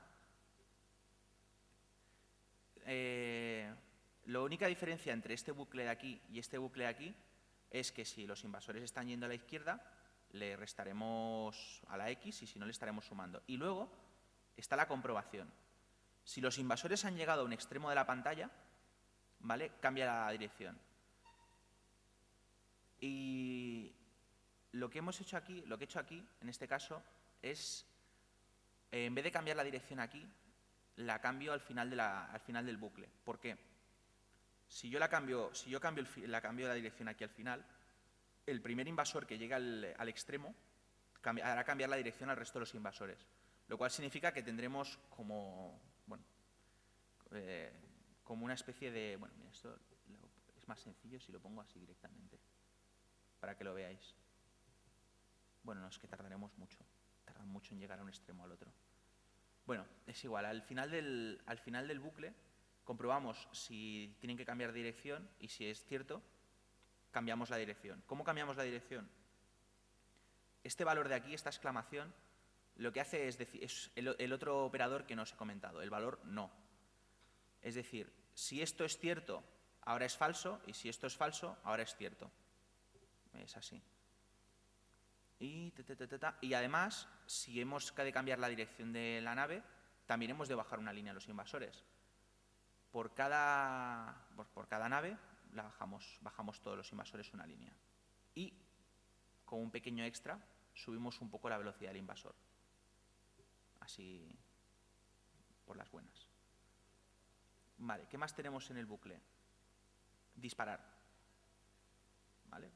Eh, la única diferencia entre este bucle de aquí y este bucle de aquí es que si los invasores están yendo a la izquierda, le restaremos a la X y si no le estaremos sumando. Y luego está la comprobación. Si los invasores han llegado a un extremo de la pantalla, ¿vale? Cambia la dirección. Y lo que hemos hecho aquí, lo que he hecho aquí, en este caso, es, eh, en vez de cambiar la dirección aquí, la cambio al final, de la, al final del bucle. ¿Por qué? Si yo la cambio, si yo cambio, la cambio la dirección aquí al final, el primer invasor que llega al, extremo hará cambiar la dirección al resto de los invasores, lo cual significa que tendremos como, bueno, eh, como una especie de... Bueno, esto es más sencillo si lo pongo así directamente, para que lo veáis. Bueno, no, es que tardaremos mucho, tardan mucho en llegar a un extremo al otro. Bueno, es igual, al final del, al final del bucle comprobamos si tienen que cambiar de dirección y si es cierto, cambiamos la dirección. ¿Cómo cambiamos la dirección? Este valor de aquí, esta exclamación, lo que hace es decir, es el, otro operador que no os he comentado, el valor no. Es decir, si esto es cierto, ahora es falso, y si esto es falso, ahora es cierto. Es así. Y, además, si hemos de cambiar la dirección de la nave, también hemos de bajar una línea a los invasores. Por cada, por cada nave bajamos, bajamos todos los invasores una línea. Y, con un pequeño extra, subimos un poco la velocidad del invasor. Así, por las buenas. Vale, ¿qué más tenemos en el bucle? Disparar.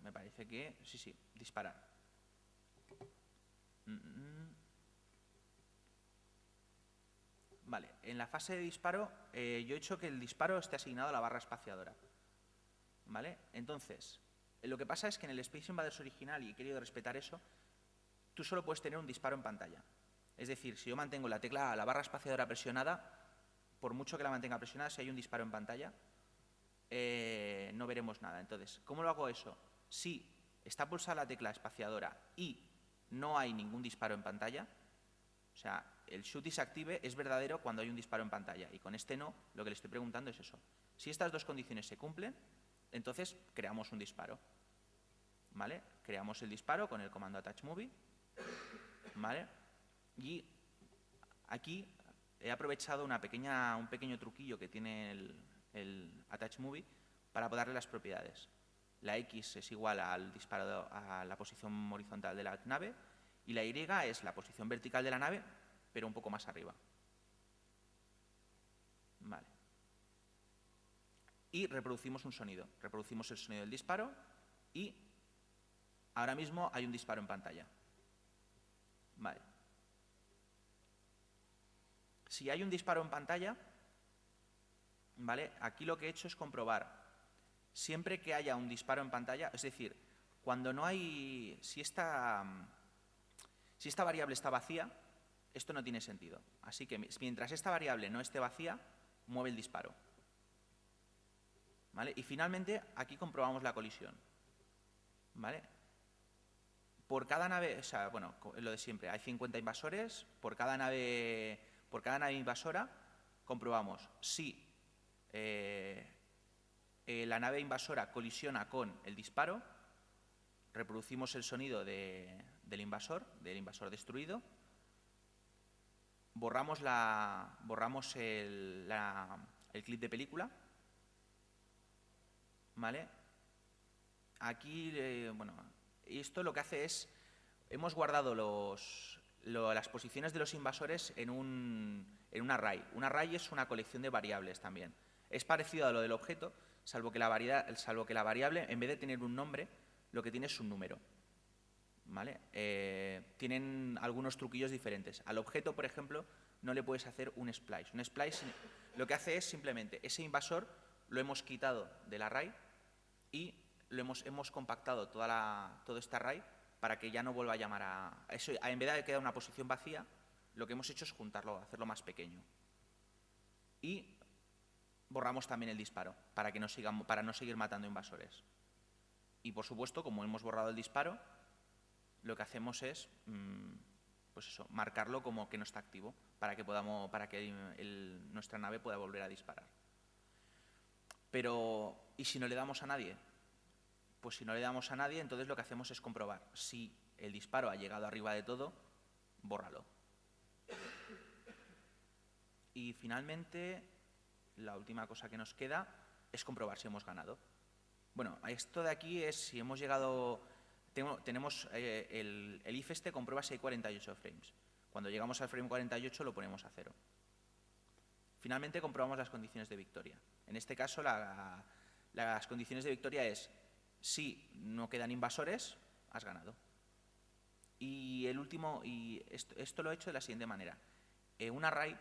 Me parece que... Sí, sí, disparar. Mm, mm. Vale, en la fase de disparo eh, yo he hecho que el disparo esté asignado a la barra espaciadora. Entonces, lo que pasa es que en el Space Invaders original, y he querido respetar eso, tú solo puedes tener un disparo en pantalla. Es decir, si yo mantengo la tecla, la barra espaciadora presionada, por mucho que la mantenga presionada, si hay un disparo en pantalla, eh, no veremos nada. Entonces, ¿cómo lo hago eso? Si está pulsada la tecla espaciadora y no hay ningún disparo en pantalla, o sea, el shoot se active es verdadero cuando hay un disparo en pantalla y con este no, lo que le estoy preguntando es eso. Si estas dos condiciones se cumplen, entonces creamos un disparo. ¿Vale? Creamos el disparo con el comando attach movie. ¿Vale? Y aquí he aprovechado un pequeño truquillo que tiene el, el attach movie para darle las propiedades. La X es igual al disparo a la posición horizontal de la nave y la Y es la posición vertical de la nave, pero un poco más arriba. Vale y reproducimos un sonido. Reproducimos el sonido del disparo y ahora mismo hay un disparo en pantalla. Vale. Si hay un disparo en pantalla, ¿vale? Aquí lo que he hecho es comprobar siempre que haya un disparo en pantalla, es decir, cuando no hay, si esta, si esta variable está vacía, esto no tiene sentido. Así que mientras esta variable no esté vacía, mueve el disparo. Y finalmente, aquí comprobamos la colisión. ¿Vale? Por cada nave, o sea, bueno, lo de siempre, hay 50 invasores, por cada nave, por cada nave invasora comprobamos si eh, eh, la nave invasora colisiona con el disparo, reproducimos el sonido del invasor, del invasor destruido, borramos, la, borramos el clip de película ¿Vale? Aquí, eh, bueno, esto lo que hace es, hemos guardado los, las posiciones de los invasores en un, en un array. Un array es una colección de variables también. Es parecido a lo del objeto, salvo que la, salvo que la variable, en vez de tener un nombre, lo que tiene es un número. ¿Vale? Eh, tienen algunos truquillos diferentes. Al objeto, por ejemplo, no le puedes hacer un splice. Un splice lo que hace es simplemente ese invasor lo hemos quitado del array y lo hemos, hemos compactado toda la, todo este array para que ya no vuelva a llamar a... Eso, en vez de quedar una posición vacía, lo que hemos hecho es juntarlo, hacerlo más pequeño. Y borramos también el disparo para, que no sigan, para no seguir matando invasores. Y por supuesto, como hemos borrado el disparo, lo que hacemos es mm, pues eso, marcarlo como que no está activo para que, podamos, para que nuestra nave pueda volver a disparar. Pero, ¿y si no le damos a nadie? Pues si no le damos a nadie, entonces lo que hacemos es comprobar si el disparo ha llegado arriba de todo, bórralo. Y finalmente, la última cosa que nos queda es comprobar si hemos ganado. Bueno, esto de aquí es si hemos llegado... Tenemos eh, el, el if este comprueba si hay 48 frames. Cuando llegamos al frame 48 lo ponemos a cero. Finalmente comprobamos las condiciones de victoria. En este caso, la, Las condiciones de victoria es, si no quedan invasores, has ganado. Y el último, y esto, lo he hecho de la siguiente manera. Eh, un array,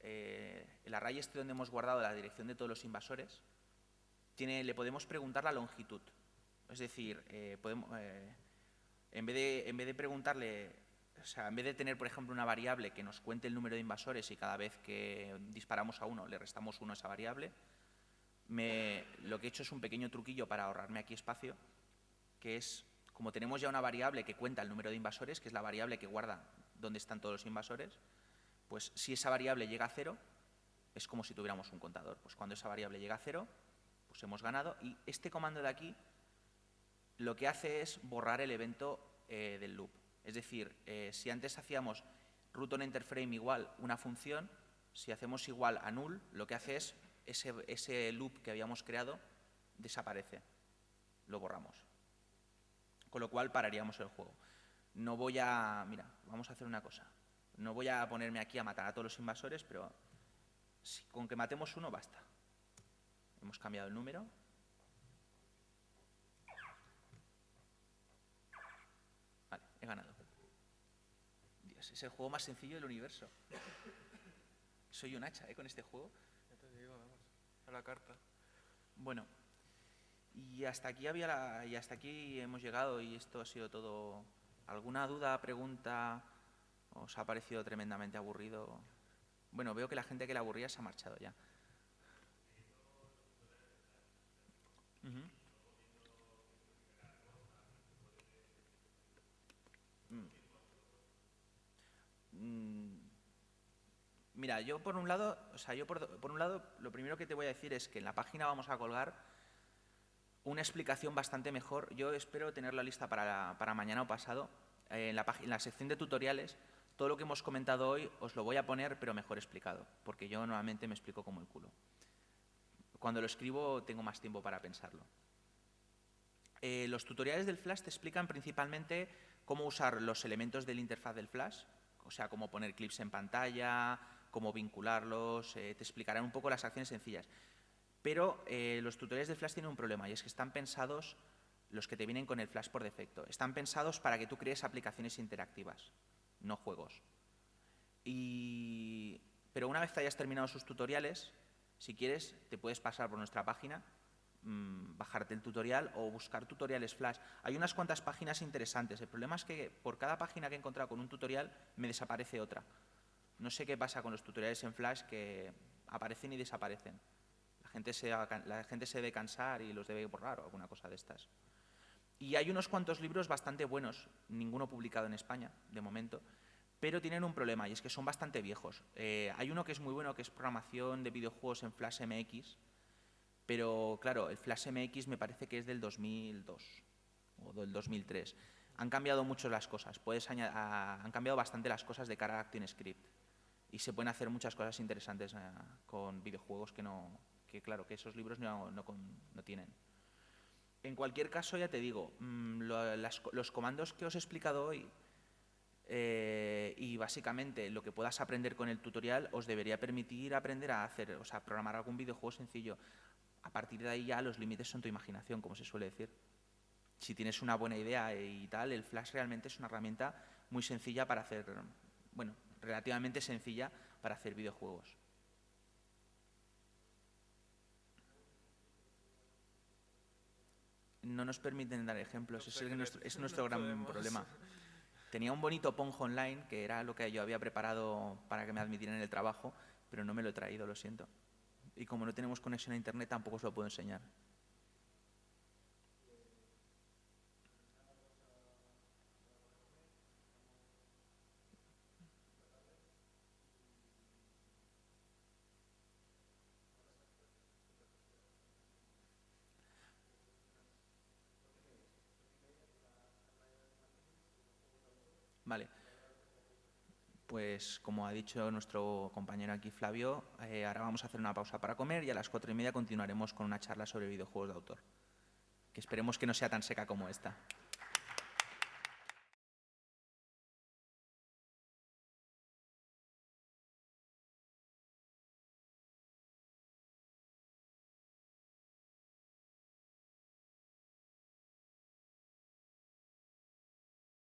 eh, el array este donde hemos guardado la dirección de todos los invasores, tiene, le podemos preguntar la longitud. Es decir, eh, podemos, en, vez de, en vez de preguntarle, o sea, en vez de tener, por ejemplo, una variable que nos cuente el número de invasores y cada vez que disparamos a uno le restamos uno a esa variable, lo que he hecho es un pequeño truquillo para ahorrarme aquí espacio, que es, como tenemos ya una variable que cuenta el número de invasores, que es la variable que guarda dónde están todos los invasores, pues si esa variable llega a cero, es como si tuviéramos un contador. Pues cuando esa variable llega a cero, pues hemos ganado. Y este comando de aquí lo que hace es borrar el evento eh, del loop. Es decir, eh, si antes hacíamos root on frame igual una función, si hacemos igual a null, lo que hace es ese, loop que habíamos creado desaparece, lo borramos. Con lo cual pararíamos el juego. No voy a... Mira, vamos a hacer una cosa. No voy a ponerme aquí a matar a todos los invasores, pero con que matemos uno basta. Hemos cambiado el número. Vale, he ganado. Dios, es el juego más sencillo del universo. Soy un hacha, ¿eh? Con este juego la carta. Bueno, y hasta aquí había la, y hasta aquí hemos llegado y esto ha sido todo. ¿Alguna duda, pregunta? ¿Os ha parecido tremendamente aburrido? Bueno, veo que la gente que la aburría se ha marchado ya. Mira, yo por un lado, o sea, yo por, un lado, lo primero que te voy a decir es que en la página vamos a colgar una explicación bastante mejor. Yo espero tenerla lista para, para mañana o pasado. en, la, en la sección de tutoriales, todo lo que hemos comentado hoy os lo voy a poner, pero mejor explicado, porque yo normalmente me explico como el culo. Cuando lo escribo tengo más tiempo para pensarlo. Eh, los tutoriales del Flash te explican principalmente cómo usar los elementos del interfaz del Flash, o sea, cómo poner clips en pantalla, cómo vincularlos, eh, te explicarán un poco las acciones sencillas. Pero eh, los tutoriales de Flash tienen un problema y es que están pensados, los que te vienen con el Flash por defecto, están pensados para que tú crees aplicaciones interactivas, no juegos. Pero una vez que hayas terminado sus tutoriales, si quieres, te puedes pasar por nuestra página, mm, bajarte el tutorial o buscar tutoriales Flash. Hay unas cuantas páginas interesantes. El problema es que por cada página que he encontrado con un tutorial me desaparece otra. No sé qué pasa con los tutoriales en Flash que aparecen y desaparecen. La gente se, la gente se debe cansar y los debe borrar o alguna cosa de estas. Y hay unos cuantos libros bastante buenos, ninguno publicado en España, de momento, pero tienen un problema y es que son bastante viejos. Eh, hay uno que es muy bueno, que es programación de videojuegos en Flash MX, pero claro, el Flash MX me parece que es del 2002 o del 2003. Han cambiado mucho las cosas, Puedes han cambiado bastante las cosas de cara a ActionScript y se pueden hacer muchas cosas interesantes eh, con videojuegos que no que claro que esos libros no, no, tienen. En cualquier caso ya te digo mm, los comandos que os he explicado hoy eh, y básicamente lo que puedas aprender con el tutorial os debería permitir aprender a hacer o sea programar algún videojuego sencillo. A partir de ahí ya los límites son tu imaginación como se suele decir. Si tienes una buena idea y tal el flash realmente es una herramienta muy sencilla para hacer bueno relativamente sencilla para hacer videojuegos. No nos permiten dar ejemplos, es nuestro, es nuestro gran problema. Tenía un bonito Ponjo online, que era lo que yo había preparado para que me admitieran en el trabajo, pero no me lo he traído, lo siento. Y como no tenemos conexión a Internet, tampoco os lo puedo enseñar. Vale. Pues como ha dicho nuestro compañero aquí Flavio, eh, ahora vamos a hacer una pausa para comer y a las cuatro y media continuaremos con una charla sobre videojuegos de autor, que esperemos que no sea tan seca como esta.